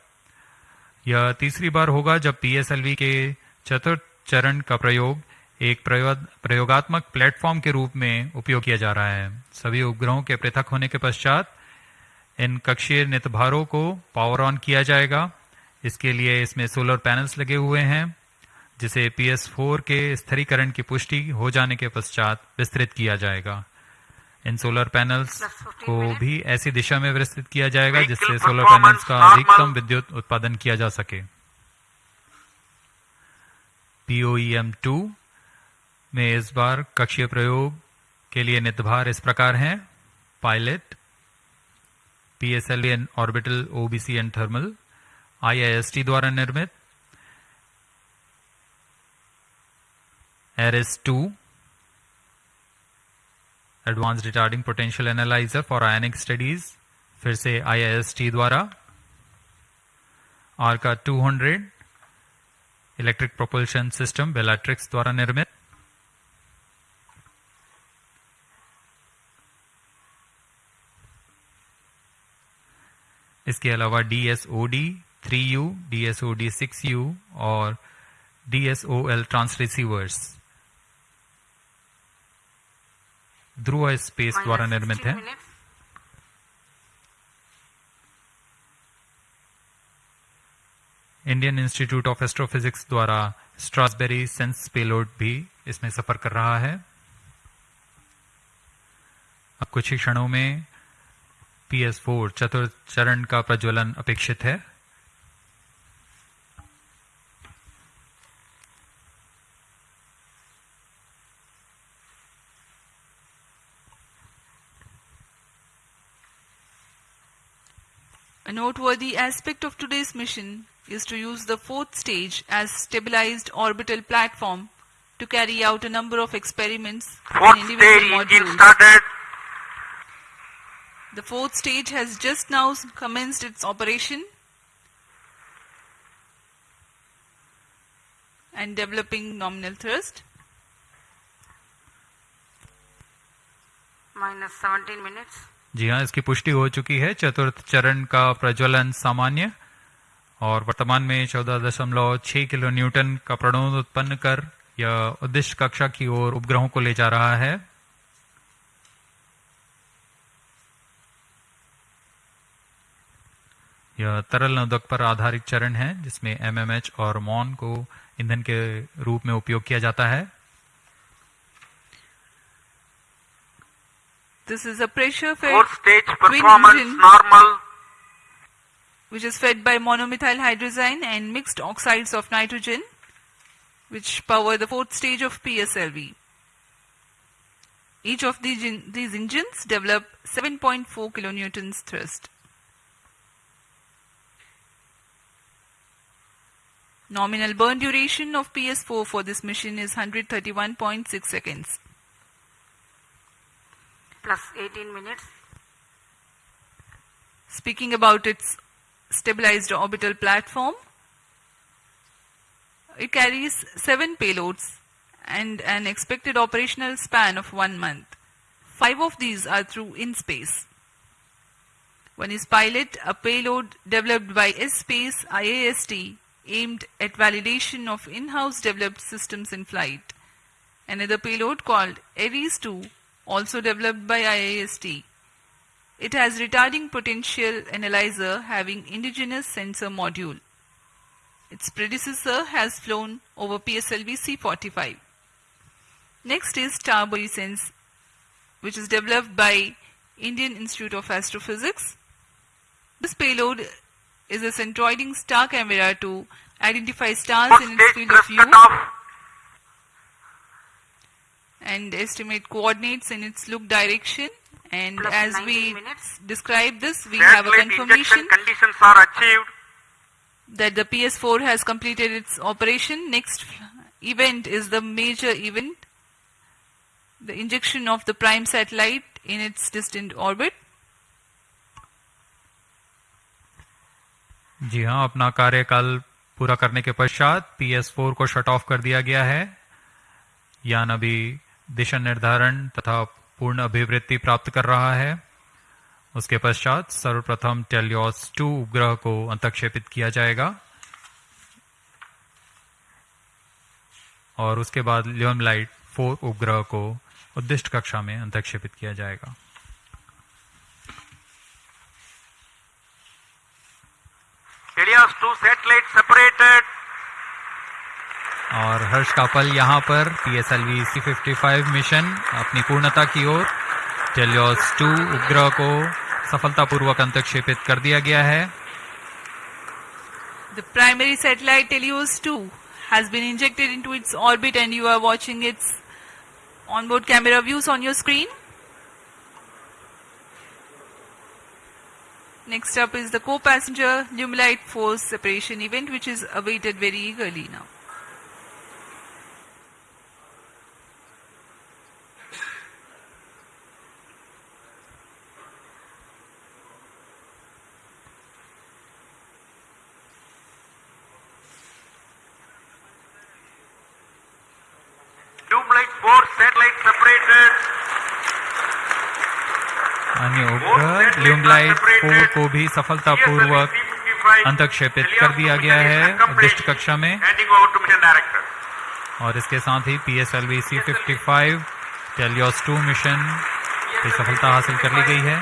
यह तीसरी बार होगा जब पीएसएलवी के चतुर्थ चरण का प्रयोग एक प्रयोग प्रयोगात्मक प्लेटफॉर्म के रूप में उपयोग किया जा रहा है। सभी उपग्रहों के पृथक होने के पश्चात इन कक्षीय नितभारों को पावर ऑन किया जाएगा। इसके लिए इसमें सोलर पैनल्स लगे हुए हैं जिसे PS4 के स्थिरीकरण की पुष्टि हो जाने के पश्चात विस्तृत किया जाएगा। इन सोलर पैनल्स को भी ऐसी दिशा में विस्तृत किया जाएगा जिससे सोलर पैनल्स का अधिकतम विद्युत उत्पादन किया जा सके। POEM 2 में इस बार कक्षीय प्रयोग के लिए निर्धार इस प्रकार हैं। Pilot PSL N orbital OBC and thermal IIST द्वारा निर्मित ARIS two advanced retarding potential analyser for ionic studies फिर से आईआईएसटी द्वारा Arka 200 electric propulsion system Bellatrix द्वारा निर्मित। इसके अलावा D S O D three U D S O D six U और D S O L transceivers Dhruva Space द्वारा निर्मित है। इंडियन इंस्टीट्यूट ऑफ़ एस्ट्रोफिजिक्स द्वारा स्ट्रॉसबेरी सेंस पेलोड भी इसमें सफ़र कर रहा है। अब कुछ ही क्षणों में पी एस फोर चतुर्थ चरण का प्रज्वलन अपेक्षित है A noteworthy aspect of today's mission is to use the fourth stage as stabilized orbital platform to carry out a number of experiments Fourth in individual stage engine modules. started. The fourth stage has just now commenced its operation and developing nominal thrust. minus 17 minutes. जी हाँ इसकी पुष्टि हो चुकी है चतुर्थ चरण का प्रज्वलन सामान्य और वर्तमान में चौदह दशमलव छह किलो न्यूटन का प्रणोद उत्पन्न कर यह उद्दिष्ट कक्षा की ओर उपग्रहों को ले जा रहा है यह तरल नोदक पर आधारित चरण है जिसमें एमएमएच और मॉन को ईंधन के रूप में उपयोग किया जाता है This is a pressure fed Fourth stage performance engine normal. which is fed by monomethyl hydrazine and mixed oxides of nitrogen which power the fourth stage of PSLV. Each of these, these engines develop 7.4 kilonewtons thrust. Nominal burn duration of PS4 for this mission is 131.6 seconds. plus 18 minutes. Speaking about its stabilized orbital platform, it carries seven payloads and an expected operational span of one month. Five of these are through in space. One is pilot, a payload developed by S-Space IIST aimed at validation of in-house developed systems in flight. Another payload called ARIS 2, also developed by IIST. It has retarding potential analyzer having indigenous sensor module. Its predecessor has flown over PSLV C45. Next is Star Sense, which is developed by Indian Institute of Astrophysics. This payload is a centroiding star camera to identify stars in its field of view and estimate coordinates in its look direction. And Plus as we minutes. describe this, we have a confirmation conditions are achieved. that the PS4 has completed its operation. Next event is the major event, the injection of the prime satellite in its distant orbit. जी हाँ अपना कार्यकाल पूरा करने के पश्चात P S four को shut off कर दिया गया है। यान अभी दिशा निर्धारण तथा पूर्ण अभिवृत्ति प्राप्त कर रहा है। उसके पश्चात सर्वप्रथम टेलियोस टू उपग्रह को अंतक्षेपित किया जाएगा। और उसके बाद लियम लाइट फोर उपग्रह को उद्दिष्ट कक्षा में अंतक्षेपित किया जाएगा। टेलियास टू सैटेलाइट सेपरेटेड और हर्ष कापल यहाँ पर PSLV C fifty five mission अपनी पूर्णता की ओर टेलियोस टू उपग्रह को सफलतापूर्वक अंतक्षेपित कर दिया गया है। The primary satellite TeLEOS two has been injected into its orbit and you are watching its on board camera views on your screen Next up is the co-passenger Lumelite force separation event which is awaited very eagerly now. Satellite four को भी सफलता पूर्वक अंतक्षेपित कर दिया गया है दृष्ट कक्षा में। और इसके साथ ही P S L V C fifty five TeLEOS two mission की सफलता हासिल कर ली गई है।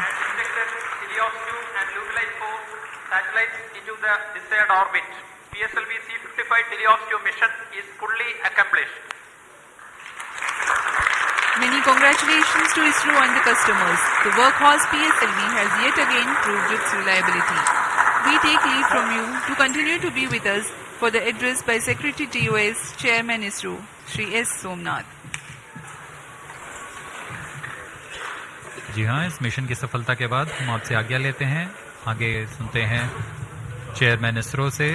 Many congratulations to ISRO and the customers. The workhorse PSLV has yet again proved its reliability. We take leave from you to continue to be with us for the address by Secretary TOS, Chairman ISRO, Shri S. Somnath. जी हाँ इस mission की सफलता के बाद हम आपसे आज्ञा लेते हैं आगे सुनते हैं चेयरमैन इसरो से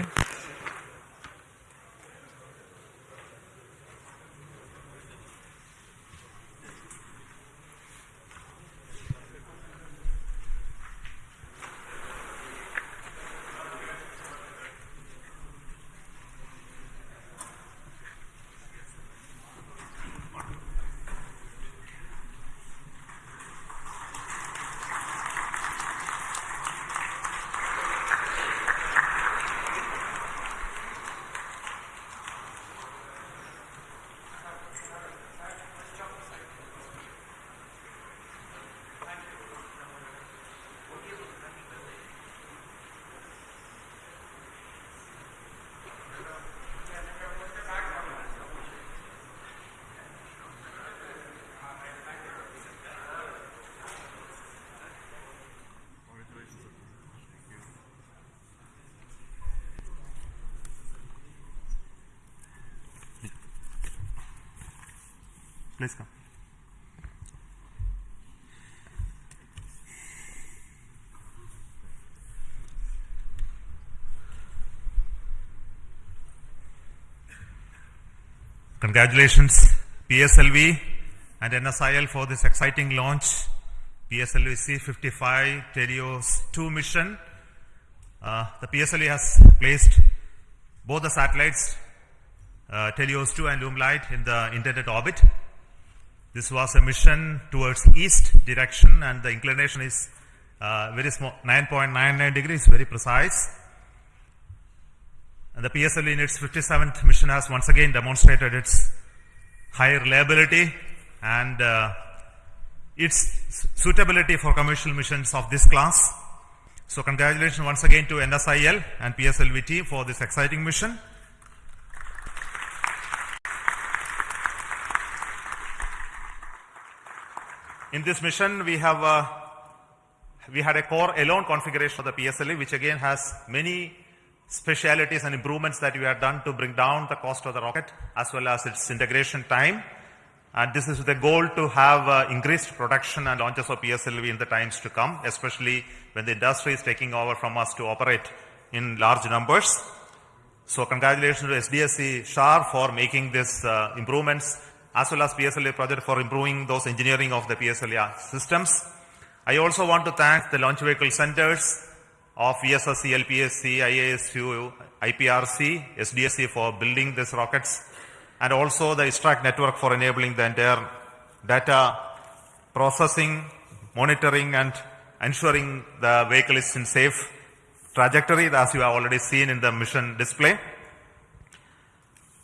Congratulations, PSLV and NSIL for this exciting launch. PSLV C55 TeLEOS 2 mission. Uh, the PSLV has placed both the satellites, uh, TeLEOS 2 and Lumelite, in the intended orbit. This was a mission towards east direction, and the inclination is uh, very small, 9.99 degrees, very precise. And the PSL in its 57th mission has once again demonstrated its high reliability and uh, its suitability for commercial missions of this class. So congratulations once again to NSIL and PSLV team for this exciting mission. In this mission, we have uh, we had a core alone configuration of the PSLV, which again has many specialities and improvements that we have done to bring down the cost of the rocket as well as its integration time. And this is the goal to have uh, increased production and launches of PSLV in the times to come, especially when the industry is taking over from us to operate in large numbers. So congratulations to SDSC SHAR for making these uh, improvements as well as PSLV project for improving those engineering of the PSLV systems. I also want to thank the launch vehicle centers of VSSC, LPSC, IISU, IPRC, SDSC for building these rockets and also the ISTRAC network for enabling the entire data processing, monitoring and ensuring the vehicle is in safe trajectory as you have already seen in the mission display.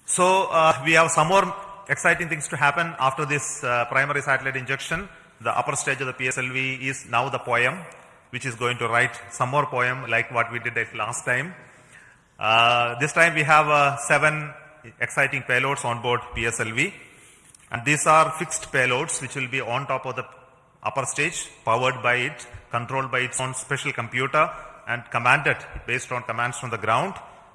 So uh, we have some more exciting things to happen after this uh, primary satellite injection. The upper stage of the PSLV is now the poem, which is going to write some more poem like what we did at last time. Uh, this time we have uh, seven exciting payloads on board PSLV. And these are fixed payloads which will be on top of the upper stage, powered by it, controlled by its own special computer and commanded based on commands from the ground.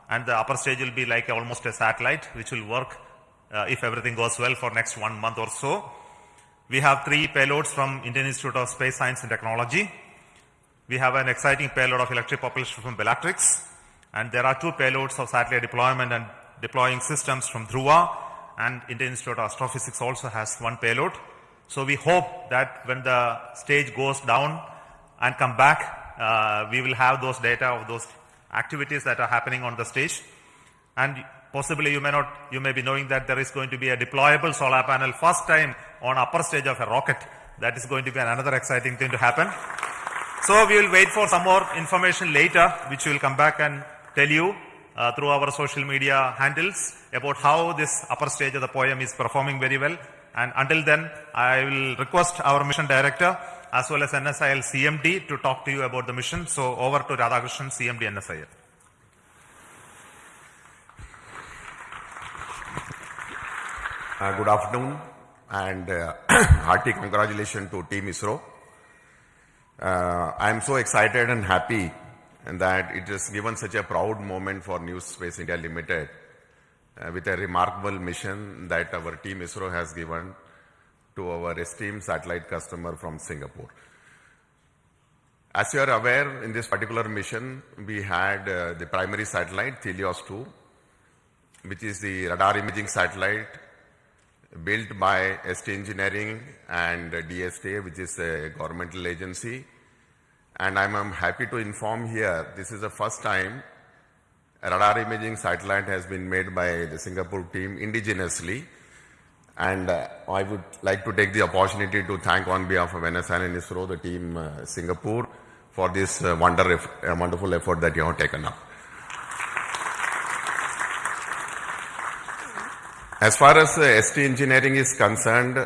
And the upper stage will be like almost a satellite which will work uh, if everything goes well for next one month or so. We have three payloads from Indian Institute of Space Science and Technology. We have an exciting payload of electric propulsion from Bellatrix, and there are two payloads of satellite deployment and deploying systems from Dhruva, and Indian Institute of Astrophysics also has one payload. So we hope that when the stage goes down and come back, uh, we will have those data of those activities that are happening on the stage. And possibly you may not, you may be knowing that there is going to be a deployable solar panel first time on upper stage of a rocket. That is going to be another exciting thing to happen. So we will wait for some more information later, which we will come back and tell you uh, through our social media handles about how this upper stage of the poem is performing very well. And until then, I will request our mission director as well as NSIL CMD to talk to you about the mission. So over to Radhakrishnan, CMD NSIL. Uh, good afternoon and uh, hearty congratulations to Team ISRO. Uh, I am so excited and happy that it has given such a proud moment for New Space India Limited uh, with a remarkable mission that our Team ISRO has given to our esteemed satellite customer from Singapore. As you are aware, in this particular mission, we had uh, the primary satellite, TeLEOS 2, which is the radar imaging satellite built by ST Engineering and DSTA, which is a governmental agency. And I'm, I'm, happy to inform here, this is the first time radar imaging satellite has been made by the Singapore team indigenously. And uh, I would like to take the opportunity to thank on behalf of NSL and ISRO, the team uh, Singapore, for this uh, wonder, wonderful effort that you have taken up. As far as uh, ST Engineering is concerned,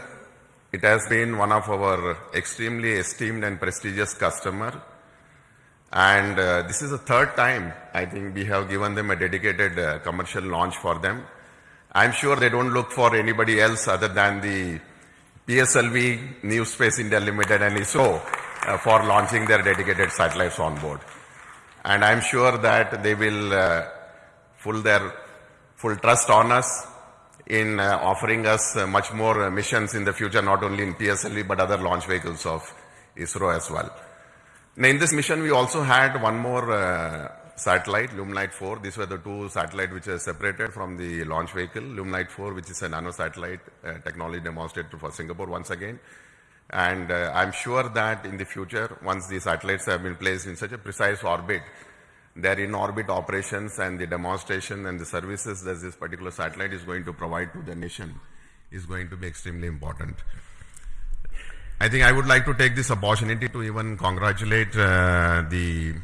it has been one of our extremely esteemed and prestigious customer. And uh, this is the third time I think we have given them a dedicated uh, commercial launch for them. I'm sure they don't look for anybody else other than the PSLV, New Space India Limited and ISRO uh, for launching their dedicated satellites on board. And I'm sure that they will uh, full their full trust on us in uh, offering us uh, much more uh, missions in the future, not only in PSLV, but other launch vehicles of ISRO as well. Now, in this mission, we also had one more uh, satellite, Lumelite 4. These were the two satellites which are separated from the launch vehicle. Lumelite 4, which is a nano satellite uh, technology demonstrated for Singapore once again. And uh, I'm sure that in the future, once these satellites have been placed in such a precise orbit, their in-orbit operations and the demonstration and the services that this particular satellite is going to provide to the nation is going to be extremely important. I think I would like to take this opportunity to even congratulate uh, the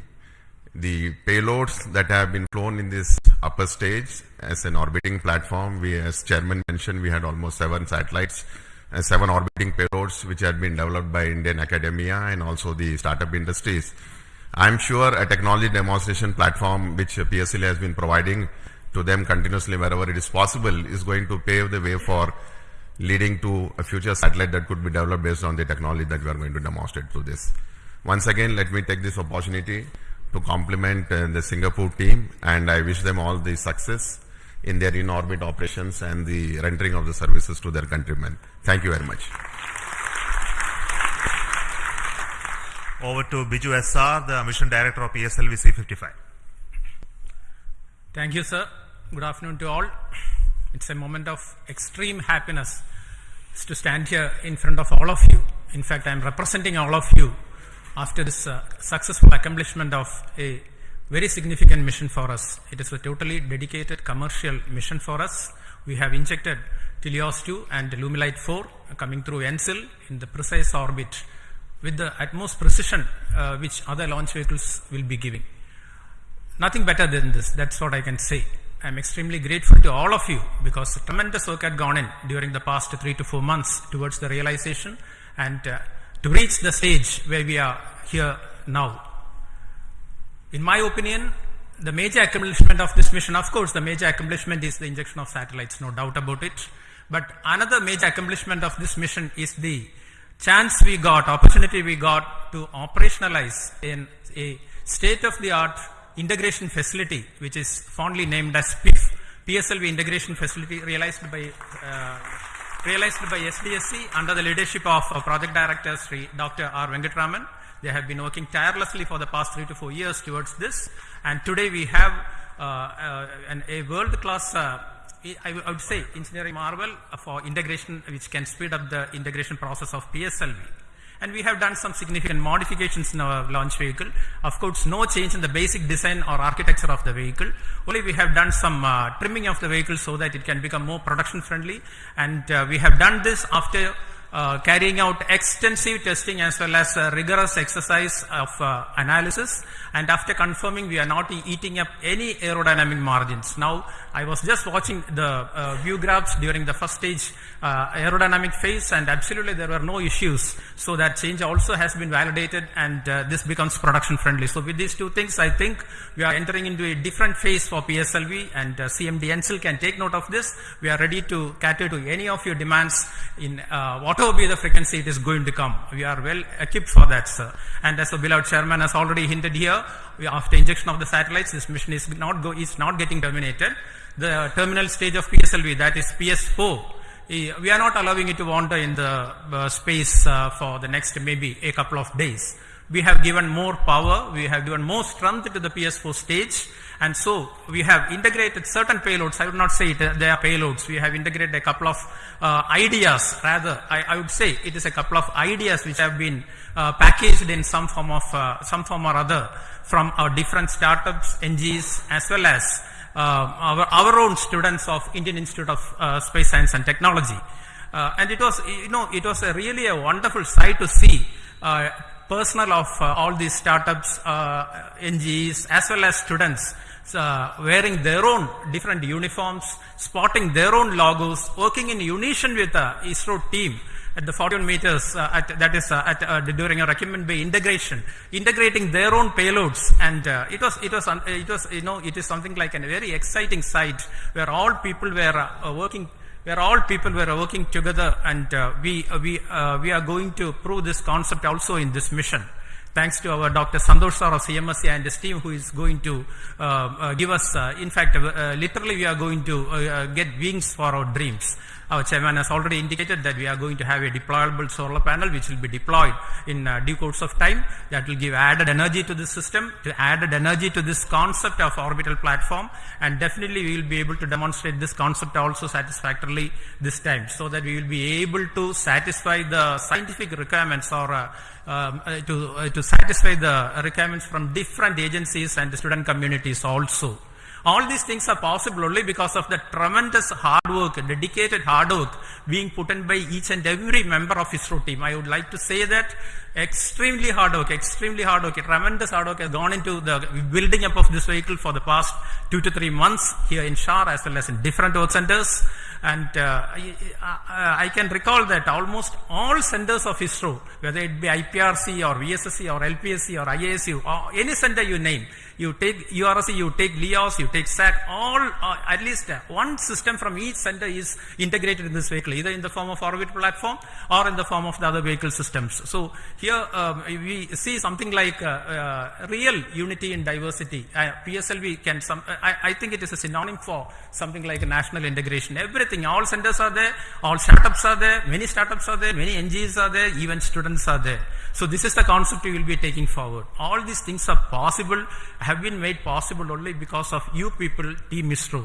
the payloads that have been flown in this upper stage as an orbiting platform. We, as chairman mentioned, we had almost seven satellites and seven orbiting payloads which had been developed by Indian academia and also the startup industries. I'm sure a technology demonstration platform which PSL has been providing to them continuously wherever it is possible is going to pave the way for leading to a future satellite that could be developed based on the technology that we are going to demonstrate through this. Once again, let me take this opportunity to compliment uh, the Singapore team and I wish them all the success in their in-orbit operations and the rendering of the services to their countrymen. Thank you very much. Over to Biju SR, the Mission Director of PSLV C55. Thank you, sir. Good afternoon to all. It's a moment of extreme happiness to stand here in front of all of you. In fact, I'm representing all of you after this uh, successful accomplishment of a very significant mission for us. It is a totally dedicated commercial mission for us. We have injected TeLEOS 2 and Lumelite 4 coming through NSIL in the precise orbit with the utmost precision uh, which other launch vehicles will be giving. Nothing better than this, that's what I can say. I'm extremely grateful to all of you because tremendous work had gone in during the past three to four months towards the realization and uh, to reach the stage where we are here now. In my opinion, the major accomplishment of this mission, of course, the major accomplishment is the injection of satellites, no doubt about it. But another major accomplishment of this mission is the chance we got, opportunity we got to operationalize in a state-of-the-art integration facility, which is fondly named as PIF, PSLV integration facility realized by uh, realized by SDSC under the leadership of uh, Project Director Sri Dr. R. Venkatraman. They have been working tirelessly for the past three to four years towards this. And today we have uh, uh, an, a world-class, uh, I would say, engineering marvel for integration, which can speed up the integration process of PSLV. And we have done some significant modifications in our launch vehicle. Of course, no change in the basic design or architecture of the vehicle. Only we have done some uh, trimming of the vehicle so that it can become more production friendly. And uh, we have done this after uh, carrying out extensive testing as well as uh, rigorous exercise of uh, analysis and after confirming we are not eating up any aerodynamic margins. Now I was just watching the uh, view graphs during the first stage uh, aerodynamic phase and absolutely there were no issues. So that change also has been validated and uh, this becomes production friendly. So with these two things I think we are entering into a different phase for PSLV and uh, CMD NSIL can take note of this. We are ready to cater to any of your demands in uh, whatever be the frequency it is going to come. We are well equipped for that, sir. And as the beloved chairman has already hinted here, after injection of the satellites, this mission is not go, is not getting terminated. The terminal stage of PSLV, that is PS4, eh, we are not allowing it to wander in the uh, space uh, for the next maybe a couple of days. We have given more power, we have given more strength to the PS4 stage, and so we have integrated certain payloads. I would not say it, uh, they are payloads. We have integrated a couple of uh, ideas, rather, I, I, would say it is a couple of ideas which have been uh, packaged in some form of uh, some form or other from our different startups, NGs, as well as our, our own students of Indian Institute of uh, Space Science and Technology. and it was, you know, it was a really a wonderful sight to see personnel of uh, all these startups, uh, NGs, as well as students uh, wearing their own different uniforms, spotting their own logos, working in unison with the ISRO team at the 41 meters, uh, at, that is uh, at, uh, during a Recumbent Bay integration, integrating their own payloads, and it was it was it was you know it is something like a very exciting sight where all people were working where all people were working together and uh, we, uh, we, uh, we are going to prove this concept also in this mission. Thanks to our Dr. Santosh Sar of CMSC and his team who is going to give us, in fact, literally we are going to get wings for our dreams. Our chairman has already indicated that we are going to have a deployable solar panel which will be deployed in uh, due course of time that will give added energy to the system, to added energy to this concept of orbital platform and definitely we will be able to demonstrate this concept also satisfactorily this time so that we will be able to satisfy the scientific requirements or uh, um, uh, to, uh, to satisfy the requirements from different agencies and the student communities also. All these things are possible only because of the tremendous hard work, dedicated hard work being put in by each and every member of ISRO team. I would like to say that extremely hard work, extremely hard work, tremendous hard work has gone into the building up of this vehicle for the past two to three months here in Shar as well as in different work centers. And uh, I, I, can recall that almost all centers of ISRO, whether it be IPRC or VSSC or LPSC or IISU or any center you name, you take URC, you take LEOS, you take SAC, all uh, at least uh, one system from each center is integrated in this vehicle, either in the form of orbit platform or in the form of the other vehicle systems. So here um, we see something like uh, uh real unity in diversity. Uh, PSLV can some, I, I, think it is a synonym for something like a national integration. Everything, all centers are there, all startups are there, many startups are there, many NGOs are there, even students are there. So this is the concept we will be taking forward. All these things are possible, have been made possible only because of you people, Team ISRO.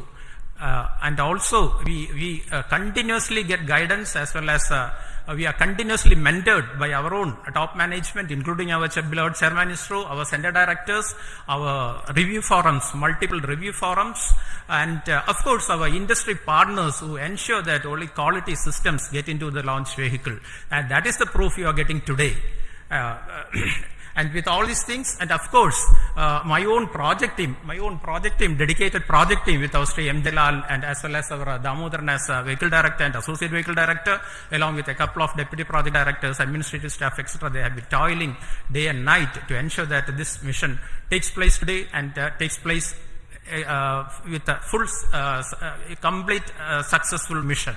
Uh, and also we, we uh, continuously get guidance as well as uh, we are continuously mentored by our own top management, including our beloved chairman ISRO, our center directors, our review forums, multiple review forums, and uh, of course our industry partners who ensure that only quality systems get into the launch vehicle. And that is the proof you are getting today. And with all these things, and of course, uh, my own project team, my own project team, dedicated project team with our M. Delal and as well as our uh, Damodaran as uh, vehicle director and associate vehicle director, along with a couple of deputy project directors, administrative staff, etc. They have been toiling day and night to ensure that this mission takes place today and uh, takes place uh, with a full, uh, complete, successful mission.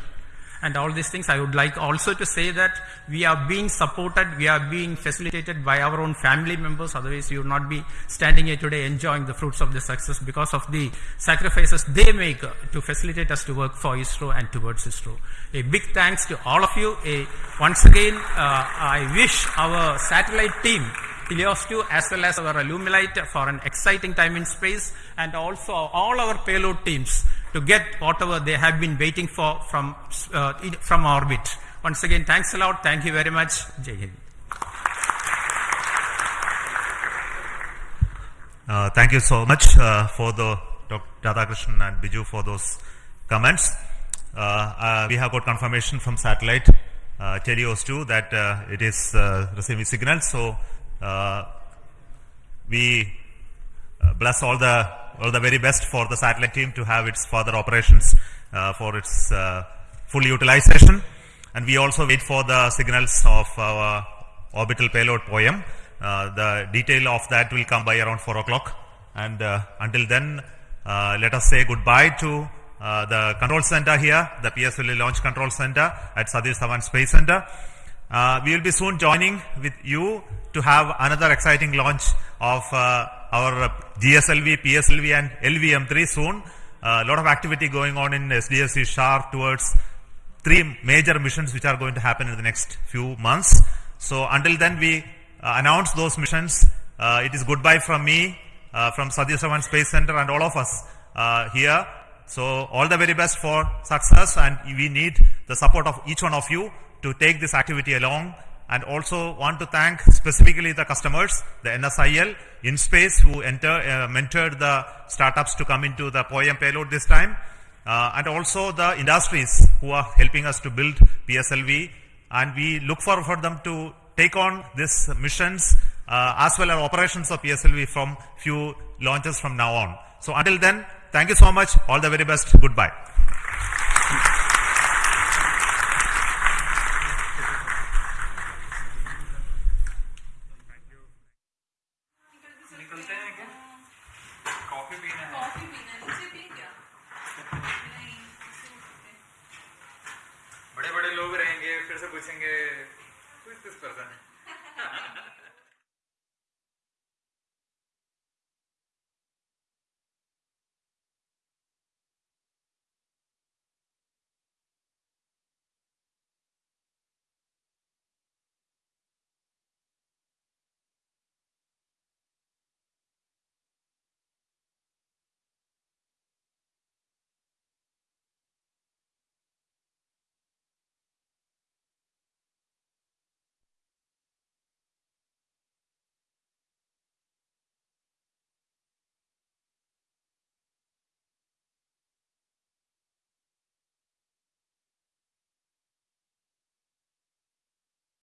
And all these things. I would like also to say that we are being supported, we are being facilitated by our own family members. Otherwise, you would not be standing here today enjoying the fruits of the success because of the sacrifices they make to facilitate us to work for ISRO and towards ISRO. A big thanks to all of you. A, once again, uh, I wish our satellite team TeLEOS-2 as well as our Lumelite for an exciting time in space and also all our payload teams to get whatever they have been waiting for from, uh, from orbit. Once again, thanks a lot. Thank you very much. Jai Hind. Uh, thank you so much uh, for the Dr. Radhakrishnan and Biju for those comments. Uh, uh, we have got confirmation from satellite uh, TeLEOS-2 that uh, it is uh, receiving signals. So we bless all the all the very best for the satellite team to have its further operations uh, for its uh, full utilization. And we also wait for the signals of our orbital payload POEM. Uh, the detail of that will come by around 4 o'clock. And until then, let us say goodbye to uh, the control center here, the PSLV Launch Control Center at Satish Dhawan Space Center. Uh, we will be soon joining with you to have another exciting launch of uh, our GSLV, PSLV and LVM3 soon. A lot of activity going on in SDSC SHAR towards three major missions which are going to happen in the next few months. So until then we uh, announce those missions. Uh, it is goodbye from me, uh, from Satish Dhawan Space Center and all of us uh, here. So all the very best for success and we need the support of each one of you to take this activity along and also want to thank specifically the customers, the NSIL, InSpace who enter, uh, mentored the startups to come into the POEM payload this time uh, and also the industries who are helping us to build PSLV and we look forward for them to take on these missions uh, as well as operations of PSLV from few launches from now on. So until then, thank you so much. All the very best. Goodbye. dicen que